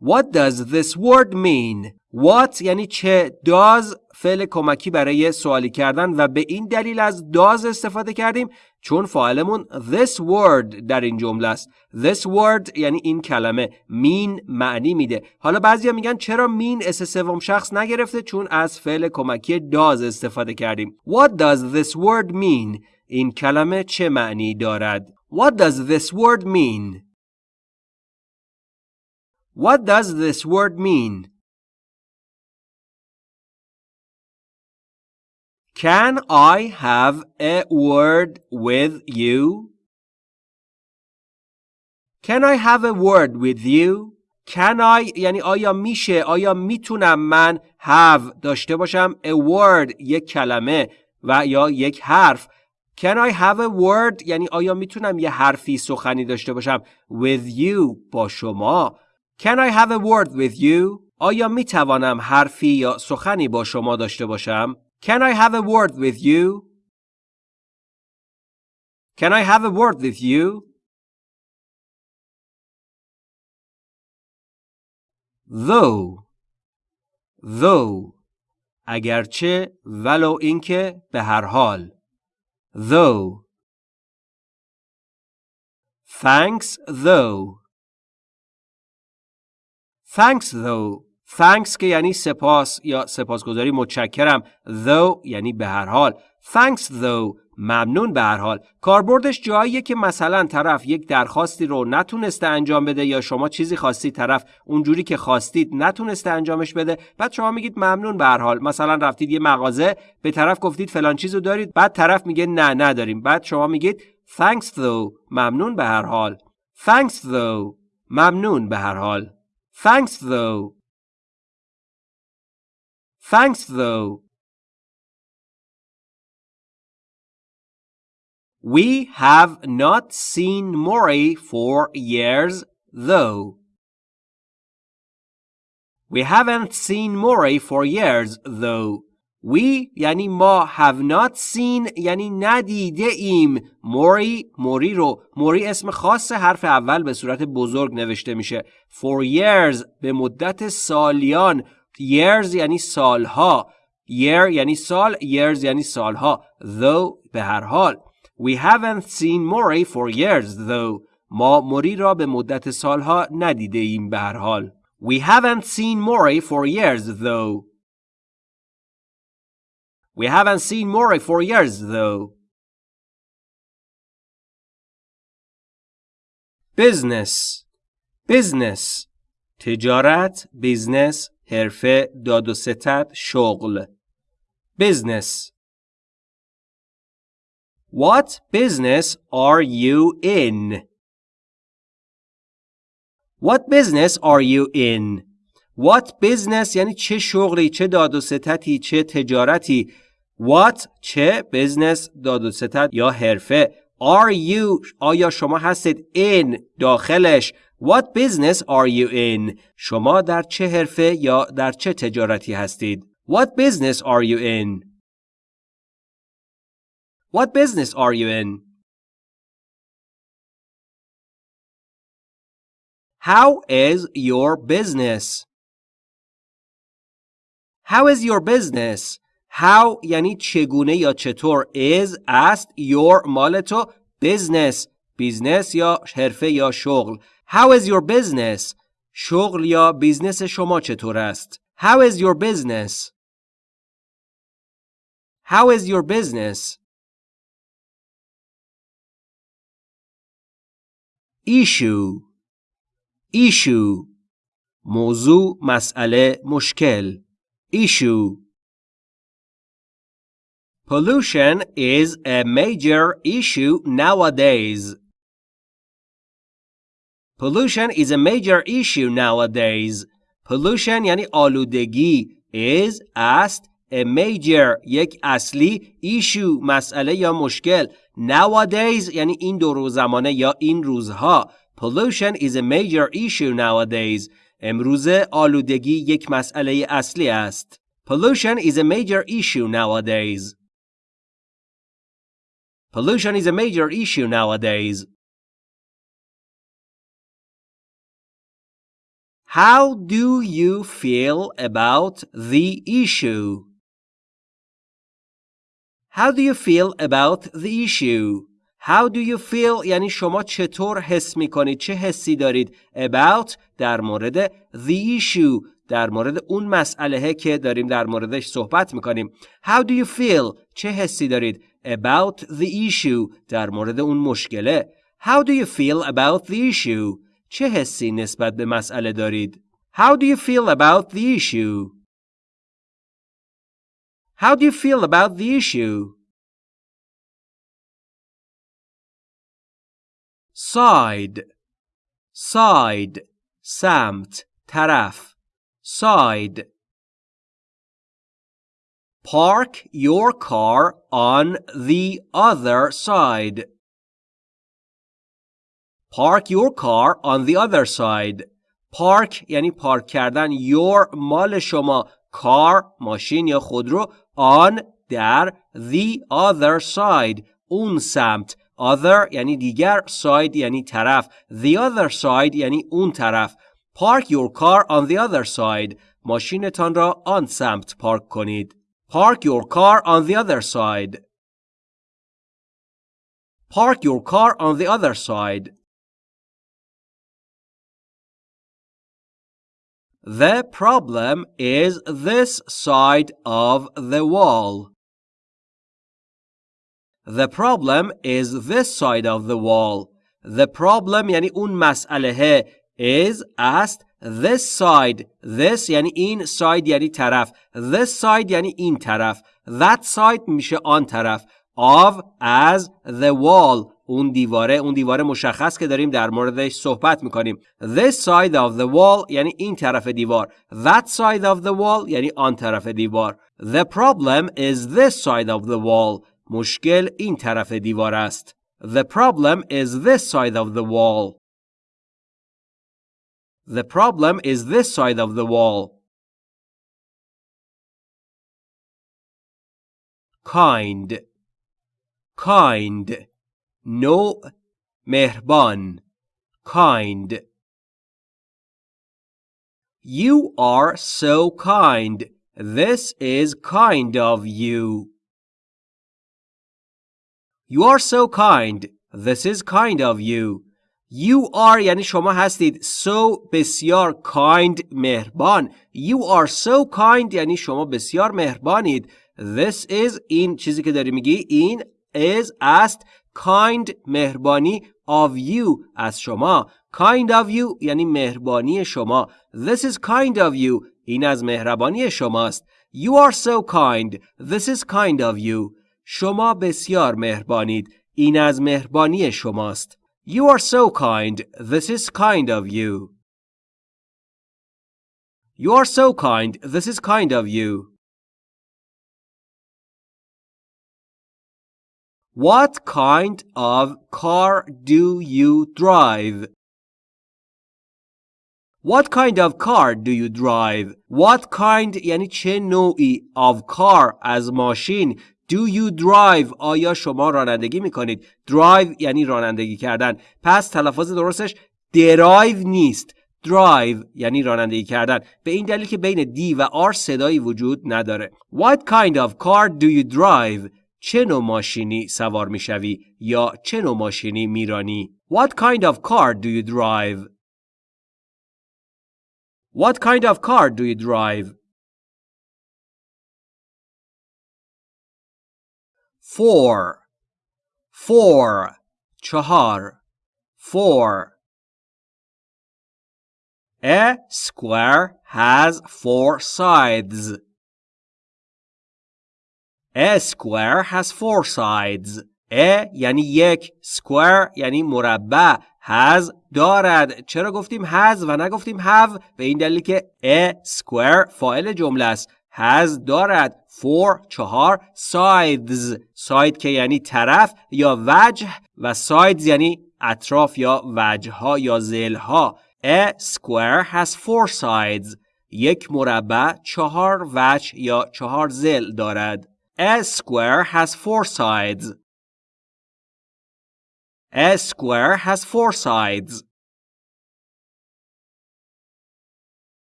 What does this word mean? What یعنی چه؟ Does فعل کمکی برای سوالی کردن و به این دلیل از does استفاده کردیم؟ چون فاعلمون this word در این جمله است. This word یعنی این کلمه. Mean معنی میده. حالا بعضیا میگن چرا mean اس سوم شخص نگرفته؟ چون از فعل کمکی does استفاده کردیم. What does this word mean? این کلمه چه معنی دارد؟ What does this word mean? What does this word mean Can I have a word with you? Can I have a word with you? Can I یعنی آیا میشه آیا می‌تونم من have داشته باشم a word یک کلمه و یا یک حرف Can I have a word یعنی آیا می‌تونم یه حرفی سخنی داشته باشم with you با شما Can I have a word with you آیا میتوانم حرفی یا سخنی با شما داشته باشم Can I have a word with you? Can I have a word with you? Though Though اگرچه ولو اینکه به هر حال Though Thanks though Thanks though. Thanks که یعنی سپاس یا سپاسگزاری. متشکرم. Though یعنی به هر حال. Thanks though. ممنون به هر حال. کاربردش جاییه که مثلا طرف یک درخواستی رو نتونسته انجام بده یا شما چیزی خواستی طرف اونجوری که خواستید نتونسته انجامش بده. بعد شما میگید ممنون به هر حال. مثلا رفتید یه مغازه به طرف گفتید فلان چیزو دارید. بعد طرف میگه نه نداریم. بعد شما میگید Thanks though. ممنون به هر حال. Thanks though. ممنون به هر حال. Thanks though Thanks though. We have not seen Mori for years though. We haven't seen Mori for years though. We یعنی ما have not seen یعنی ندیده ایم. موری موری رو. موری اسم خاص حرف اول به صورت بزرگ نوشته میشه. For years به مدت سالیان. Years یعنی سالها. Year یعنی سال years یعنی سالها. Though به هر حال. We haven't seen Mori for years though. ما موری را به مدت سالها ندیده ایم به هر حال. We haven't seen Mori for years though. we haven't seen Mori for years though business business تجارت بیزنس حرفه داد و ستد شغل business What business are you in? What business are you in? What business یعنی چه شغلی، چه داد و ستتی، چه تجارتی. What چه business داد و ستت یا حرفه. are you آیا شما هستید in داخلش What business are you in شما در چه حرفه یا در چه تجارتی هستید What business are you in What business are you in How is your business How is your business How یعنی چگونه یا چطور is است your مال تو business بیزنس یا حرفه یا شغل How is your business شغل یا بیزنس شما چطور است How is your business How is your business issue issue موضوع مسئله مشکل issue Pollution is a major issue nowadays. Pollution is a major issue nowadays. Pollution یعنی آلودگی is است a major یک اصلی issue مسئله یا مشکل nowadays یعنی این دور زمانه یا این روزها Pollution is a major issue nowadays. امروزه آلودگی یک مسئله اصلی است. Pollution is a major issue nowadays. Pollution is a major issue nowadays. How do you feel about the issue? How do you feel about the issue? How do you feel یعنی شما چطور حس می کنید چه حسی دارید about در مورد the issue در مورد اون مسئله که داریم در موردش صحبت می کنیم How do you feel چه حسی دارید about the issue در مورد اون مشکله How do you feel about the issue چه حسی نسبت به مسئله دارید How do you feel about the issue How do you feel about the issue side side سمت طرف side Park your car on the other side. Park your car on the other side. Park یعنی پارک کردن your مال شما car ماشین یا خودرو on در the other side اون سمت other یعنی دیگر side یعنی طرف the other side یعنی اون طرف Park your car on the other side ماشینتان را آن سمت پارک کنید Park your car on the other side. Park your car on the other side. The problem is this side of the wall. The problem is this side of the wall. The problem یعنی اون مسئله is است this side this یعنی این side یعنی طرف this side یعنی این طرف that side میشه آن طرف of as the wall اون دیواره اون دیواره مشخص که داریم در موردش صحبت می‌کنیم this side of the wall یعنی این طرف دیوار that side of the wall یعنی آن طرف دیوار the problem is this side of the wall مشکل این طرف دیوار است the problem is this side of the wall The problem is this side of the wall. Kind. Kind. No. Mehban. Kind. You are so kind. This is kind of you. You are so kind. This is kind of you. You are یعنی شما هستید. So بسیار kind مهربان. You are so kind یعنی شما بسیار مهربانید. This is این چیزی که داری میگی. این is است kind مهربانی of you از شما. Kind of you یعنی مهربانی شما. This is kind of you. این از مهربانی شماست. You are so kind. This is kind of you. شما بسیار مهربانید. این از مهربانی شماست. You are so kind. This is kind of you. You are so kind. This is kind of you. What kind of car do you drive? What kind of car do you drive? What kind یعنی چه نوعی of car از ماشین Do you drive? آیا شما رانندگی می‌کنید؟ Drive یعنی رانندگی کردن. پس تلفظ درستش درایو نیست. Drive یعنی رانندگی کردن. به این دلیل که بین دی و R صدایی وجود نداره. What kind of car do you drive? چه نوع ماشینی سوار می‌شوی یا چه نوع ماشینی میرانی؟ What kind of car do you drive? What kind of car do you drive? Four Four چهار Four A square has four sides. A square has four sides. A یعنی یک square یعنی مربع has دارد چرا گفتیم has و نگفتیم have به این دلیل که a square فاعل جمله است has دارد four چهار sides side که یعنی طرف یا وجه و sides یعنی اطراف یا وجه ها یا زل ها A square has four sides. یک مربع چهار وجه یا چهار زل دارد. A square has four sides. A square has four sides.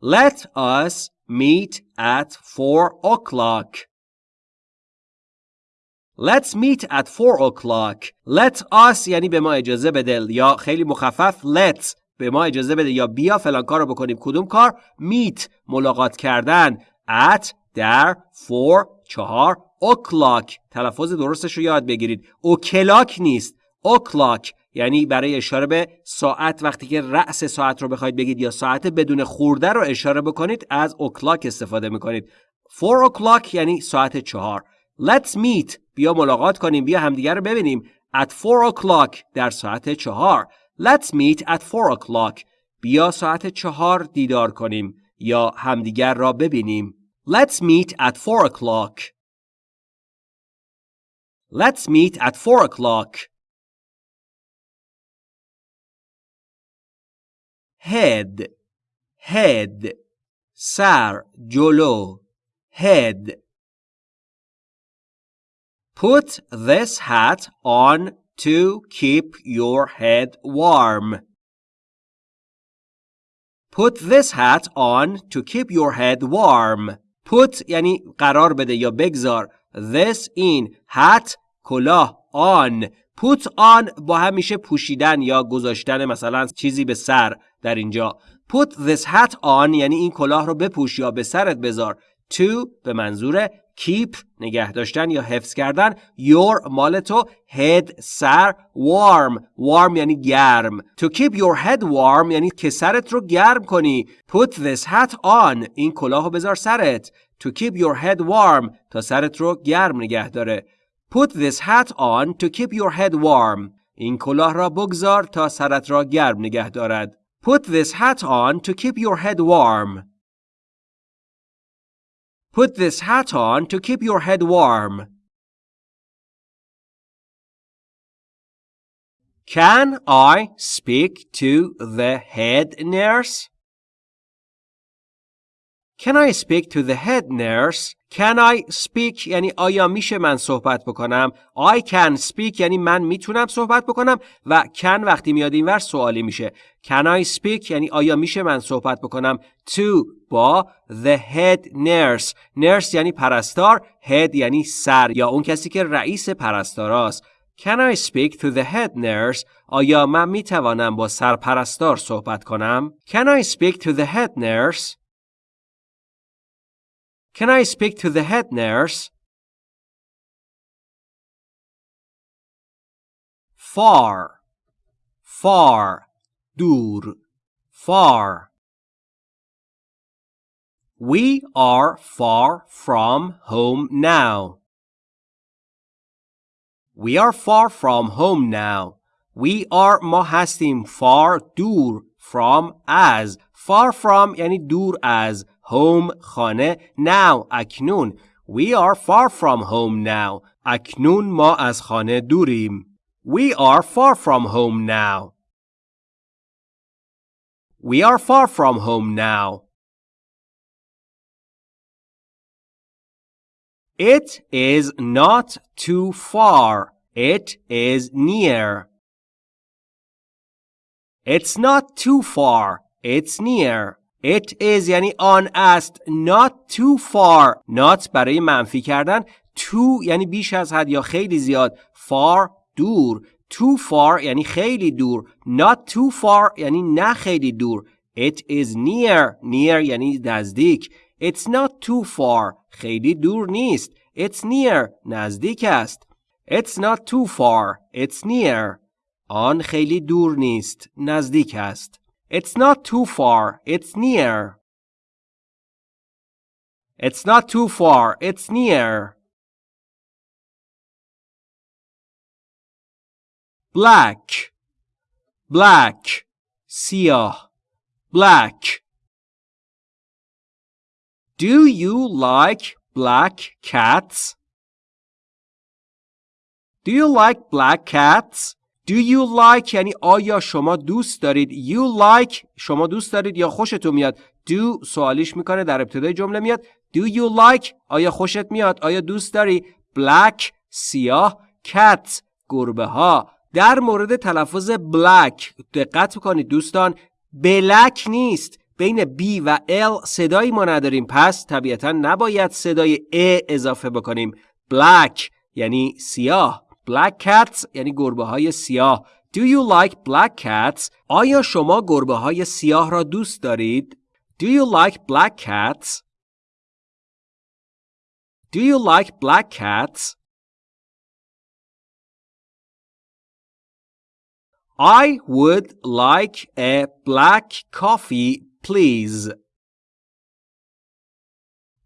Let us meet at four o'clock. Let's meet at four o'clock. Let us یعنی به ما اجازه بده یا خیلی مخفف let به ما اجازه بده یا بیا فلان کار رو بکنیم. کدوم کار؟ meet ملاقات کردن at در four چهار o'clock. تلفظ درستش رو یاد بگیرید. o'clock نیست. o'clock. یعنی برای اشاره به ساعت وقتی که رأس ساعت رو بخواید بگید یا ساعت بدون خورده رو اشاره بکنید از o'clock استفاده می‌کنید. 4 o'clock یعنی ساعت چهار. Let's meet. بیا ملاقات کنیم بیا همدیگر رو ببینیم. At 4 o'clock در ساعت چهار. Let's meet at 4 o'clock. بیا ساعت چهار دیدار کنیم یا همدیگر را ببینیم. Let's meet at 4 o'clock. Let's meet at 4 o'clock. head head سر جلو head Put this hat on to keep your head warm. Put this hat on to keep your head warm. Put یعنی قرار بده یا بگذار. This in hat کلاه on. Put on با هم میشه پوشیدن یا گذاشتن مثلا چیزی به سر در اینجا. Put this hat on یعنی این کلاه رو بپوش یا به سرت بذار. To به منظور keep نگه داشتن یا حفظ کردن. Your مال تو head سر warm. Warm یعنی گرم. To keep your head warm یعنی که سرت رو گرم کنی. Put this hat on. این کلاه رو بذار سرت. To keep your head warm تا سرت رو گرم نگه داره. put this hat on to keep your head warm این کلاه را بگذار تا سرت را گرم نگه دارد put this hat on to keep your head warm Put this hat on to keep your head warm. Can I speak to the head nurse? Can I speak to the head nurse? Can I speak? یعنی آیا میشه من صحبت بکنم? I can speak یعنی من می‌تونم صحبت بکنم؟ و can وقتی میاد اینور سوالی میشه. Can I speak? یعنی آیا میشه من صحبت بکنم؟ To با the head nurse. Nurse یعنی پرستار head یعنی سر یا اون کسی که رئیس پرستاراست. Can I speak to the head nurse? آیا من می‌توانم با سرپرستار صحبت کنم؟ Can I speak to the head nurse? Can I speak to the head nurse? Far, far, dur, far. We are far from home now. We are far from home now. We are ما هستیم far دور from as far from یعنی دور از home خانه now اکنون We are far from home now. اکنون ما از خانه دوریم. We are far from home now. We are far from home now. It is not too far. It is near. It's not too far. It's near. It is یعنی آن است. Not too far. Not برای منفی کردن. Too یعنی بیش از حد یا خیلی زیاد. Far دور. Too far یعنی خیلی دور. Not too far یعنی نه خیلی دور. It is near. Near یعنی نزدیک. It's not too far. خیلی دور نیست. It's near. نزدیک است. It's not too far. It's near. آن خیلی دور نیست. نزدیک است. It's not too far, it's near. It's not too far, it's near. Black, black, siyah, black. Do you like black cats? Do you like black cats? Do you like یعنی آیا شما دوست دارید? You like شما دوست دارید یا خوشتون میاد؟ Do سوالیش می‌کنه در ابتدای جمله میاد. Do you like آیا خوشت میاد؟ آیا دوست داری؟ Black سیاه. Cats گربه ها در مورد تلفظ black دقت کنید دوستان. بلک نیست. بین B و L صدایی ما نداریم. پس طبیعتا نباید صدای A اضافه بکنیم. Black یعنی سیاه. black cats یعنی گربه های سیاه Do you like black cats? آیا شما گربه های سیاه را دوست دارید؟ Do you like black cats? Do you like black cats? I would like a black coffee, please.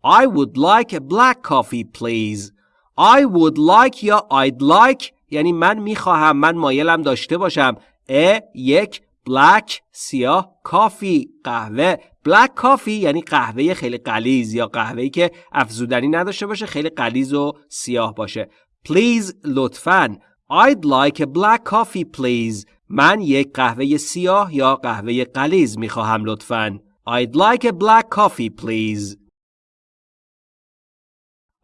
I would like a black coffee, please. I would like یا I'd like یعنی من می‌خواهم من مایلم داشته باشم. ا یک black سیاه کافی قهوه. Black coffee یعنی قهوه خیلی قلیز یا قهوه‌ای که افزودنی نداشته باشه خیلی قلیز و سیاه باشه. Please لطفاً. I'd like a black coffee please. من یک قهوه سیاه یا قهوه قلیز می‌خواهم لطفاً. I'd like a black coffee please.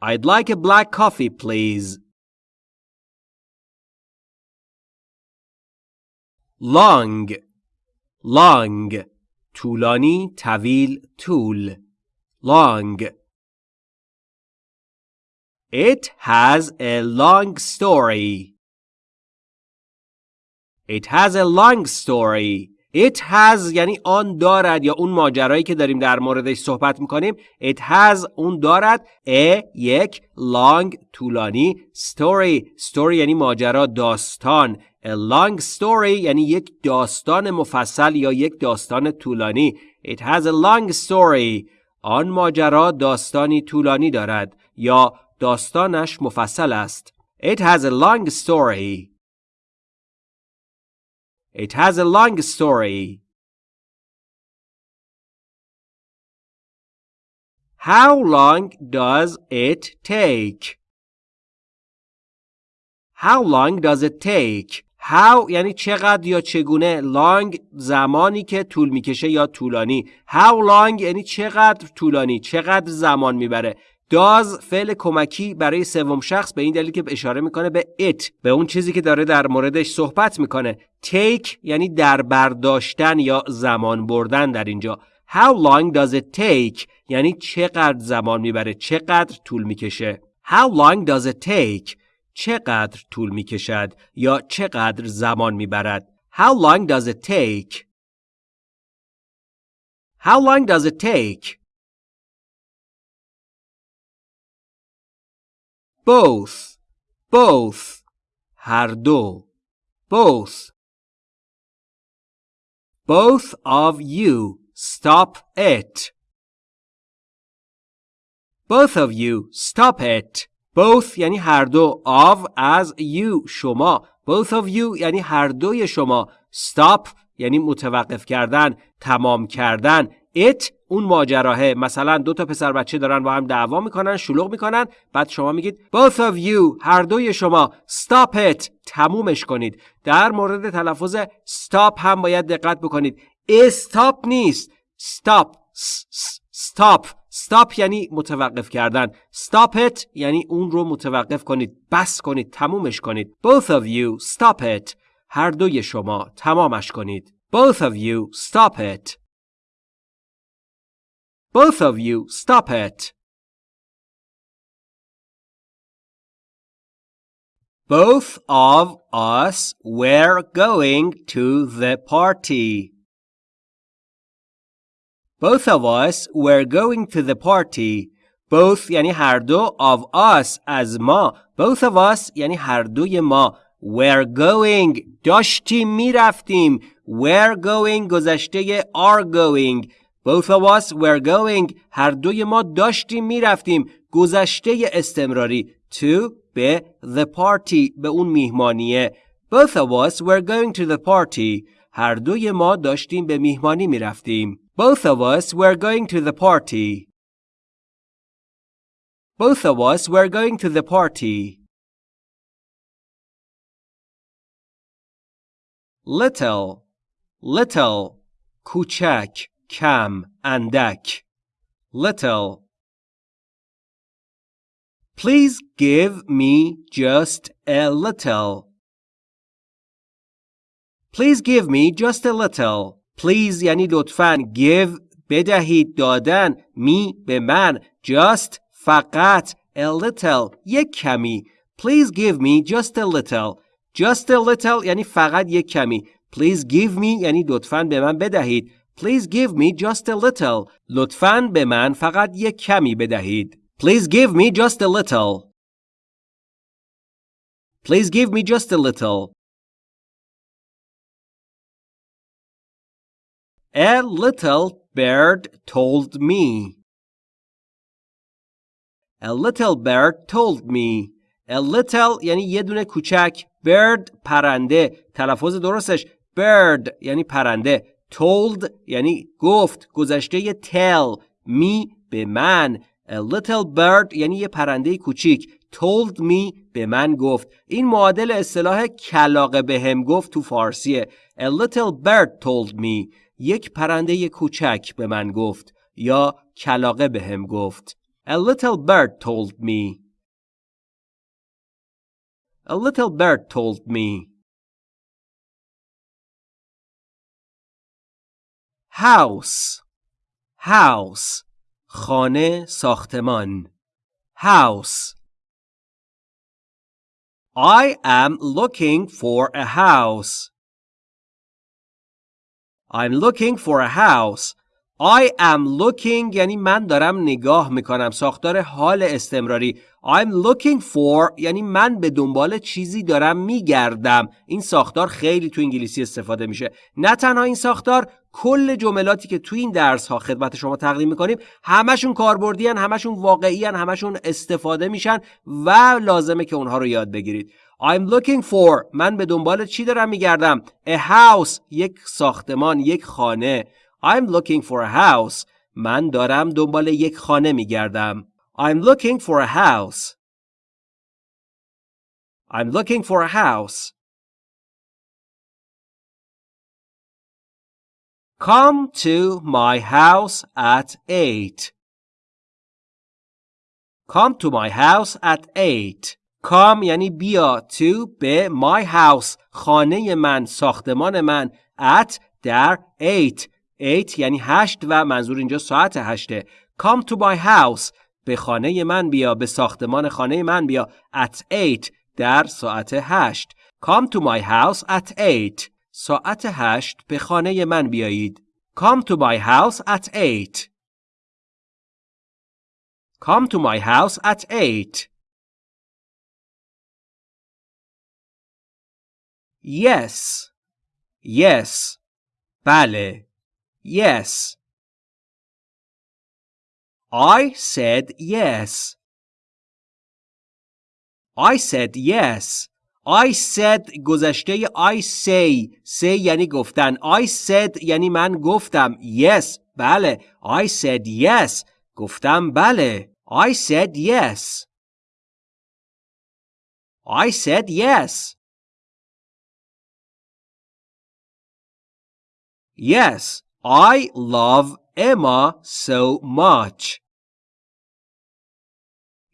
I'd like a black coffee, please. Long long طولانی طویل طول long It has a long story. It has a long story. It has یعنی آن دارد یا اون ماجرایی که داریم در موردش صحبت می‌کنیم. It has اون دارد. A یک. Long طولانی. Story story یعنی ماجرا داستان. A long story یعنی یک داستان مفصل یا یک داستان طولانی. It has a long story. آن ماجرا داستانی طولانی دارد یا داستانش مفصل است. It has a long story. It has a long story. How long does it take? How long does it take? How یعنی چقدر یا چگونه long زمانی که طول می‌کشه یا طولانی How long یعنی چقدر طولانی چقدر زمان می‌بره داز فعل کمکی برای سوم شخص به این دلیل که اشاره می‌کنه به it به اون چیزی که داره در موردش صحبت می‌کنه. take یعنی در برداشتن یا زمان بردن در اینجا. how long does it take یعنی چقدر زمان می‌بره چقدر طول می‌کشه. how long does it take چقدر طول می‌کشد یا چقدر زمان می‌برد؟ how long does it take how long does it take both both هر دو both both of you stop it both of you stop it both یعنی هر دو of از you شما both of you یعنی هر دوی شما stop یعنی متوقف کردن تمام کردن it اون ماجراهه. مثلا دو تا پسر بچه دارن با هم دعوا می‌کنن شلوغ می‌کنن. بعد شما میگید both of you. هر دوی شما. Stop it. تمومش کنید. در مورد تلفظ stop هم باید دقت بکنید. استاپ نیست. Stop. Stop. Stop یعنی متوقف کردن. Stop it یعنی اون رو متوقف کنید. بس کنید. تمومش کنید. Both of you. Stop it. هر دوی شما. تمامش کنید. Both of you. Stop it. both of you stop it Both of us were going to the party. Both of us were going to the party. Both یعنی هر دو of us از ما. Both of us یعنی هر دوی ما. Were going داشتیم میرفتیم. Were going گذشته are going. Both of us were going هر دوی ما داشتیم می‌رفتیم. گذشته استمراری to به the party به اون میهمانیه. Both of us were going to the party. هر دوی ما داشتیم به میهمانی می‌رفتیم. Both of us were going to the party. Both of us were going to the party. Little, little, کوچک, کم, اندک. Little. Please give me just a little. Please give me just a little. Please یعنی لطفاً give بدهید دادن می به من just فقط a little یک کمی Please give me just a little Just a little یعنی فقط یک کمی Please give me یعنی لطفاً به من بدهید Please give me just a little لطفاً به من فقط یک کمی بدهید Please give me just a little Please give me just a little A little bird told me. A little bird told me. A little یعنی یه دونه کوچک. Bird پرنده. تلفظ درستش bird یعنی پرنده. Told یعنی گفت. گذشته tell. Me به من. A little bird یعنی یه پرنده کوچیک. Told me به من گفت. این معادل اصطلاح کلاقه به هم گفت تو فارسیه. A little bird told me. یک پرنده کوچک به من گفت یا کلاقه به هم گفت. A little bird told me. A little bird told me. House House خانه ساختمان House I am looking for a house. I'm looking for a house. I am looking یعنی من دارم نگاه می‌کنم. ساختار حال استمراری. I'm looking for یعنی من به دنبال چیزی دارم میگردم. این ساختار خیلی تو انگلیسی استفاده میشه. نه تنها این ساختار کل جملاتی که تو این درس ها خدمت شما تقدیم می‌کنیم همشون کاربردی همشون واقعی هن، همشون استفاده میشن و لازمه که اونها رو یاد بگیرید. I'm looking for من به دنبال چی دارم میگردم؟ A house یک ساختمان یک خانه. I'm looking for a house من دارم دنبال یک خانه میگردم I'm looking for a house I'm looking for a house Come to my house at 8 Come to my house at 8 Come یعنی بیا to به my house خانه من ساختمان من at در 8 8 یعنی 8 و منظور اینجا ساعت 8 Come to my house. به خانه من بیا به ساختمان خانه من بیا. At 8 در ساعت 8 Come to my house at 8 ساعت 8 به خانه من بیایید. Come to my house at 8 Come to my house at 8 Yes. Yes. بله. Yes. I said yes. I said yes. I said گذشته I say say یعنی گفتن I said یعنی من گفتم yes بله I said yes گفتم بله I said yes I said yes Yes I love Emma so much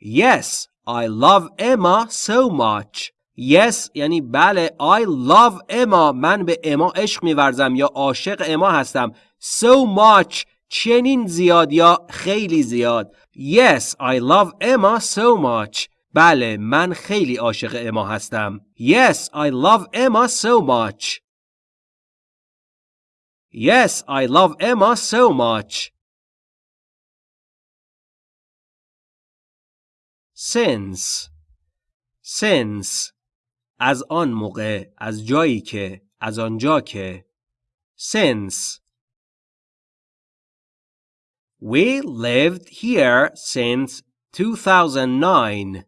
Yes I love Emma so much Yes یعنی بله I love Emma من به اما عشق میورزم یا عاشق اما هستم So much چنین زیاد یا خیلی زیاد Yes I love Emma so much بله من خیلی عاشق اما هستم Yes I love Emma so much Yes I love Emma so much Since Since از آن موقع از جایی که از آنجا که since We lived here since 2009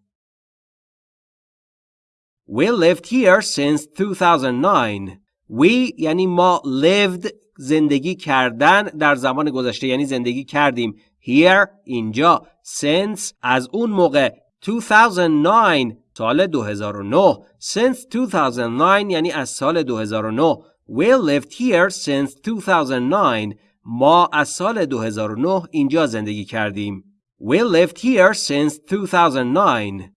We lived here since 2009 We یعنی ما lived زندگی کردن در زمان گذشته یعنی زندگی کردیم. Here اینجا. Since از اون موقع. 2009 سال 2009 since 2009 یعنی از سال 2009 we lived here since 2009 ما از سال 2009 اینجا زندگی کردیم. We lived here since 2009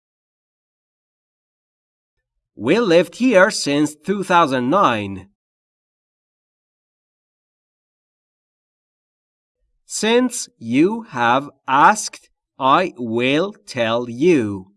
we lived here since 2009 Since you have asked, I will tell you.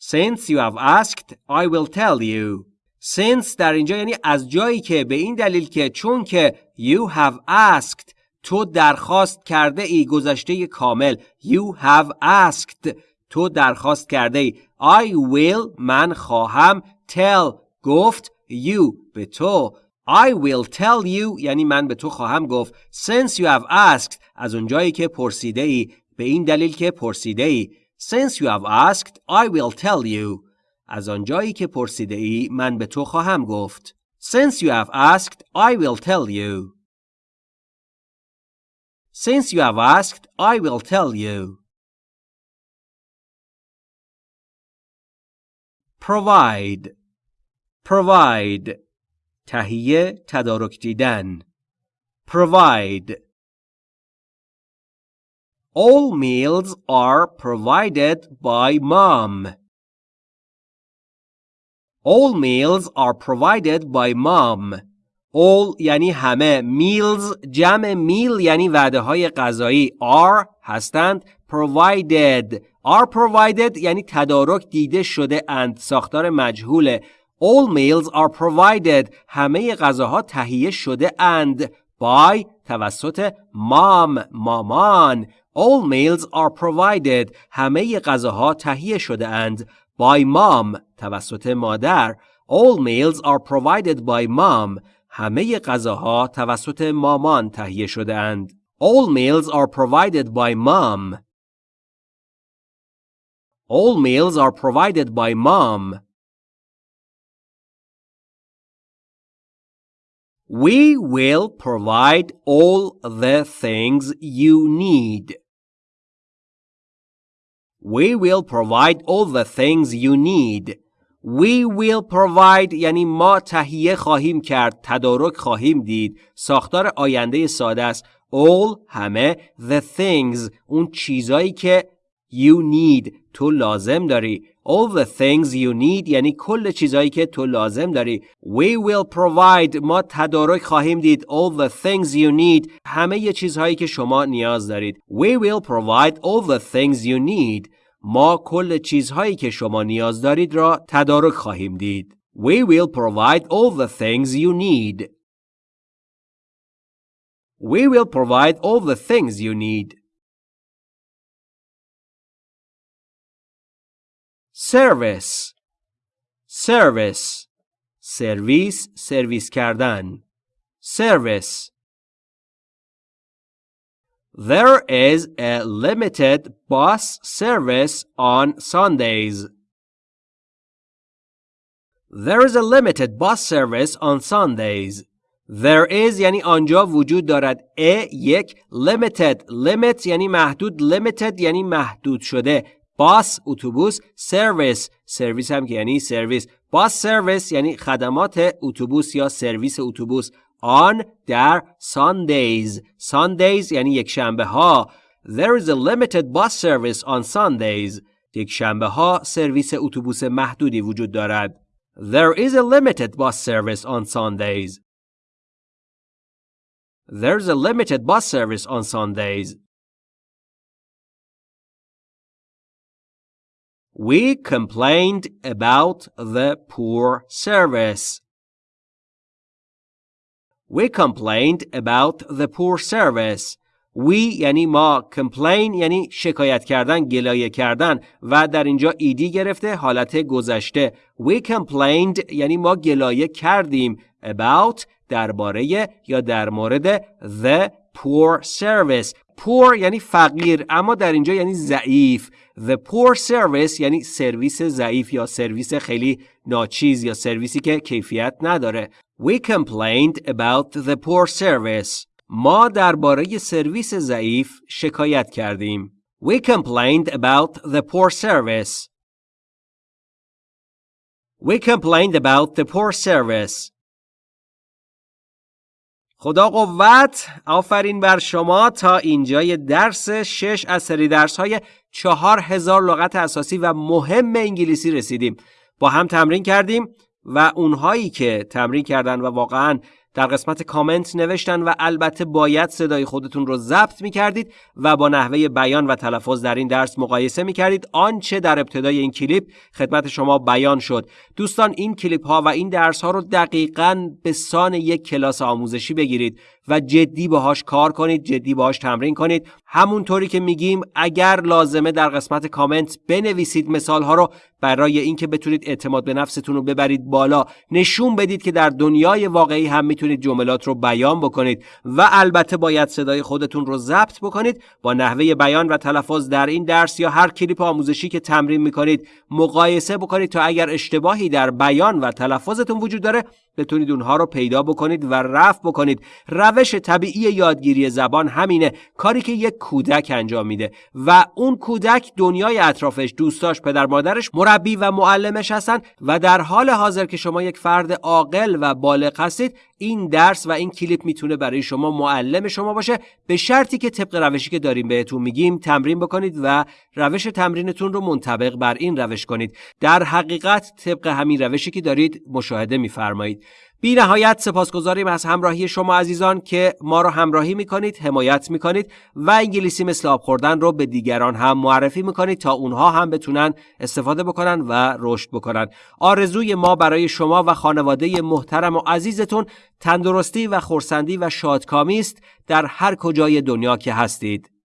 Since you have asked, I will tell you. Since در اینجا یعنی از جایی که به این دلیل که چون که you have asked تو درخواست کرده ای گذشته کامل you have asked تو درخواست کرده ای I will من خواهم tell گفت you به تو I will tell you یعنی من به تو خواهم گفت since you have asked از اونجایی که پرسیده ای به این دلیل که پرسیده ای Since you have asked, I will tell you. از آنجایی که پرسیده ای من به تو خواهم گفت. Since you have asked, I will tell you. Since you have asked, I will tell you. Provide Provide تهیه تدارک دیدن Provide All meals are provided by mom. All meals are provided by mom. All یعنی همه meals جمع meal یعنی وعده های غذایی are هستند provided are provided یعنی تدارک دیده شده اند ساختار مجهوله All meals are provided همه غذاها تهیه شده اند by توسط mom مامان All meals are provided. همه غذاها تهیه شده اند. By mom. توسط مادر. All meals are provided by mom. همه غذاها توسط مامان تهیه شده اند. All meals are provided by mom. All meals are provided by mom. We will provide all the things you need. We will provide all the things you need. We will provide یعنی ما تهیه خواهیم کرد تدارک خواهیم دید ساختار آینده ساده است all همه the things اون چیزایی که you need تو لازم داری all the things you need یعنی کل چیزایی که تو لازم داری we will provide ما تدارک خواهیم دید all the things you need همه چیزهایی که شما نیاز دارید we will provide all the things you need ما کل چیزهایی که شما نیاز دارید را تدارک خواهیم دید. We will provide all the things you need. We will provide all the things you need. Service Service سرویس سرویس کردن Service There is a limited bus service on Sundays. There is a limited bus service on Sundays. There is یعنی آنجا وجود دارد a یک limited limit یعنی محدود limited یعنی محدود شده باس اتوبوس سرویس. سرویس هم که یعنی سرویس. باس سرویس یعنی خدمات اتوبوس یا سرویس اتوبوس. آن در ساندیز ساندیز یعنی یک شنبه ها. There is a limited bus service on sundays. یک شنبه ها سرویس اتوبوس محدودی وجود دارد. There is a limited bus service on sundays. There is a limited bus service on sundays. We complained about the poor service. We complained about the poor service. We یعنی ما complain یعنی شکایت کردن گلایه کردن و در اینجا ایدی گرفته حالت گذشته We complained یعنی ما گلایه کردیم about درباره یا در مورد the poor service poor یعنی فقیر اما در اینجا یعنی ضعیف the poor service یعنی سرویس ضعیف یا سرویس خیلی ناچیز یا سرویسی که کیفیت نداره we complained about the poor service ما درباره سرویس ضعیف شکایت کردیم we complained about the poor service we complained about the poor service خدا قوت آفرین بر شما تا اینجای درس شش از سری درس های چهار هزار لغت اساسی و مهم انگلیسی رسیدیم. با هم تمرین کردیم و اونهایی که تمرین کردن و واقعا در قسمت کامنت نوشتن و البته باید صدای خودتون رو ضبط می کردید و با نحوه بیان و تلفظ در این درس مقایسه می کردید آنچه در ابتدای این کلیپ خدمت شما بیان شد. دوستان این کلیپ ها و این درس ها رو دقیقا به سان یک کلاس آموزشی بگیرید و جدی باهاش کار کنید جدی باهاش تمرین کنید. همونطوری که میگیم اگر لازمه در قسمت کامنت بنویسید مثال ها رو برای اینکه بتونید اعتماد به نفستون رو ببرید بالا نشون بدید که در دنیای واقعی هم می‌تونید جملات رو بیان بکنید و البته باید صدای خودتون رو ضبط بکنید با نحوه بیان و تلفظ در این درس یا هر کلیپ آموزشی که تمرین می‌کنید مقایسه بکنید تا اگر اشتباهی در بیان و تلفظتون وجود داره بتونید اونها رو پیدا بکنید و رفع بکنید. روش طبیعی یادگیری زبان همینه. کاری که یک کودک انجام میده و اون کودک دنیای اطرافش دوستاش پدر مادرش مربی و معلمش هستن و در حال حاضر که شما یک فرد عاقل و بالغ هستید این درس و این کلیپ می‌تونه برای شما معلم شما باشه. به شرطی که طبق روشی که داریم بهتون میگیم تمرین بکنید و روش تمرینتون رو منطبق بر این روش کنید. در حقیقت طبق همین روشی که دارید مشاهده میفرمایید. بی نهایت سپاسگزاریم از همراهی شما عزیزان که ما رو همراهی می‌کنید حمایت می‌کنید و انگلیسی مثل آب خوردن رو به دیگران هم معرفی می‌کنید تا اونها هم بتونن استفاده بکنن و رشد بکنن. آرزوی ما برای شما و خانواده محترم و عزیزتون تندرستی و خورسندی و شادکامی است در هر کجای دنیا که هستید.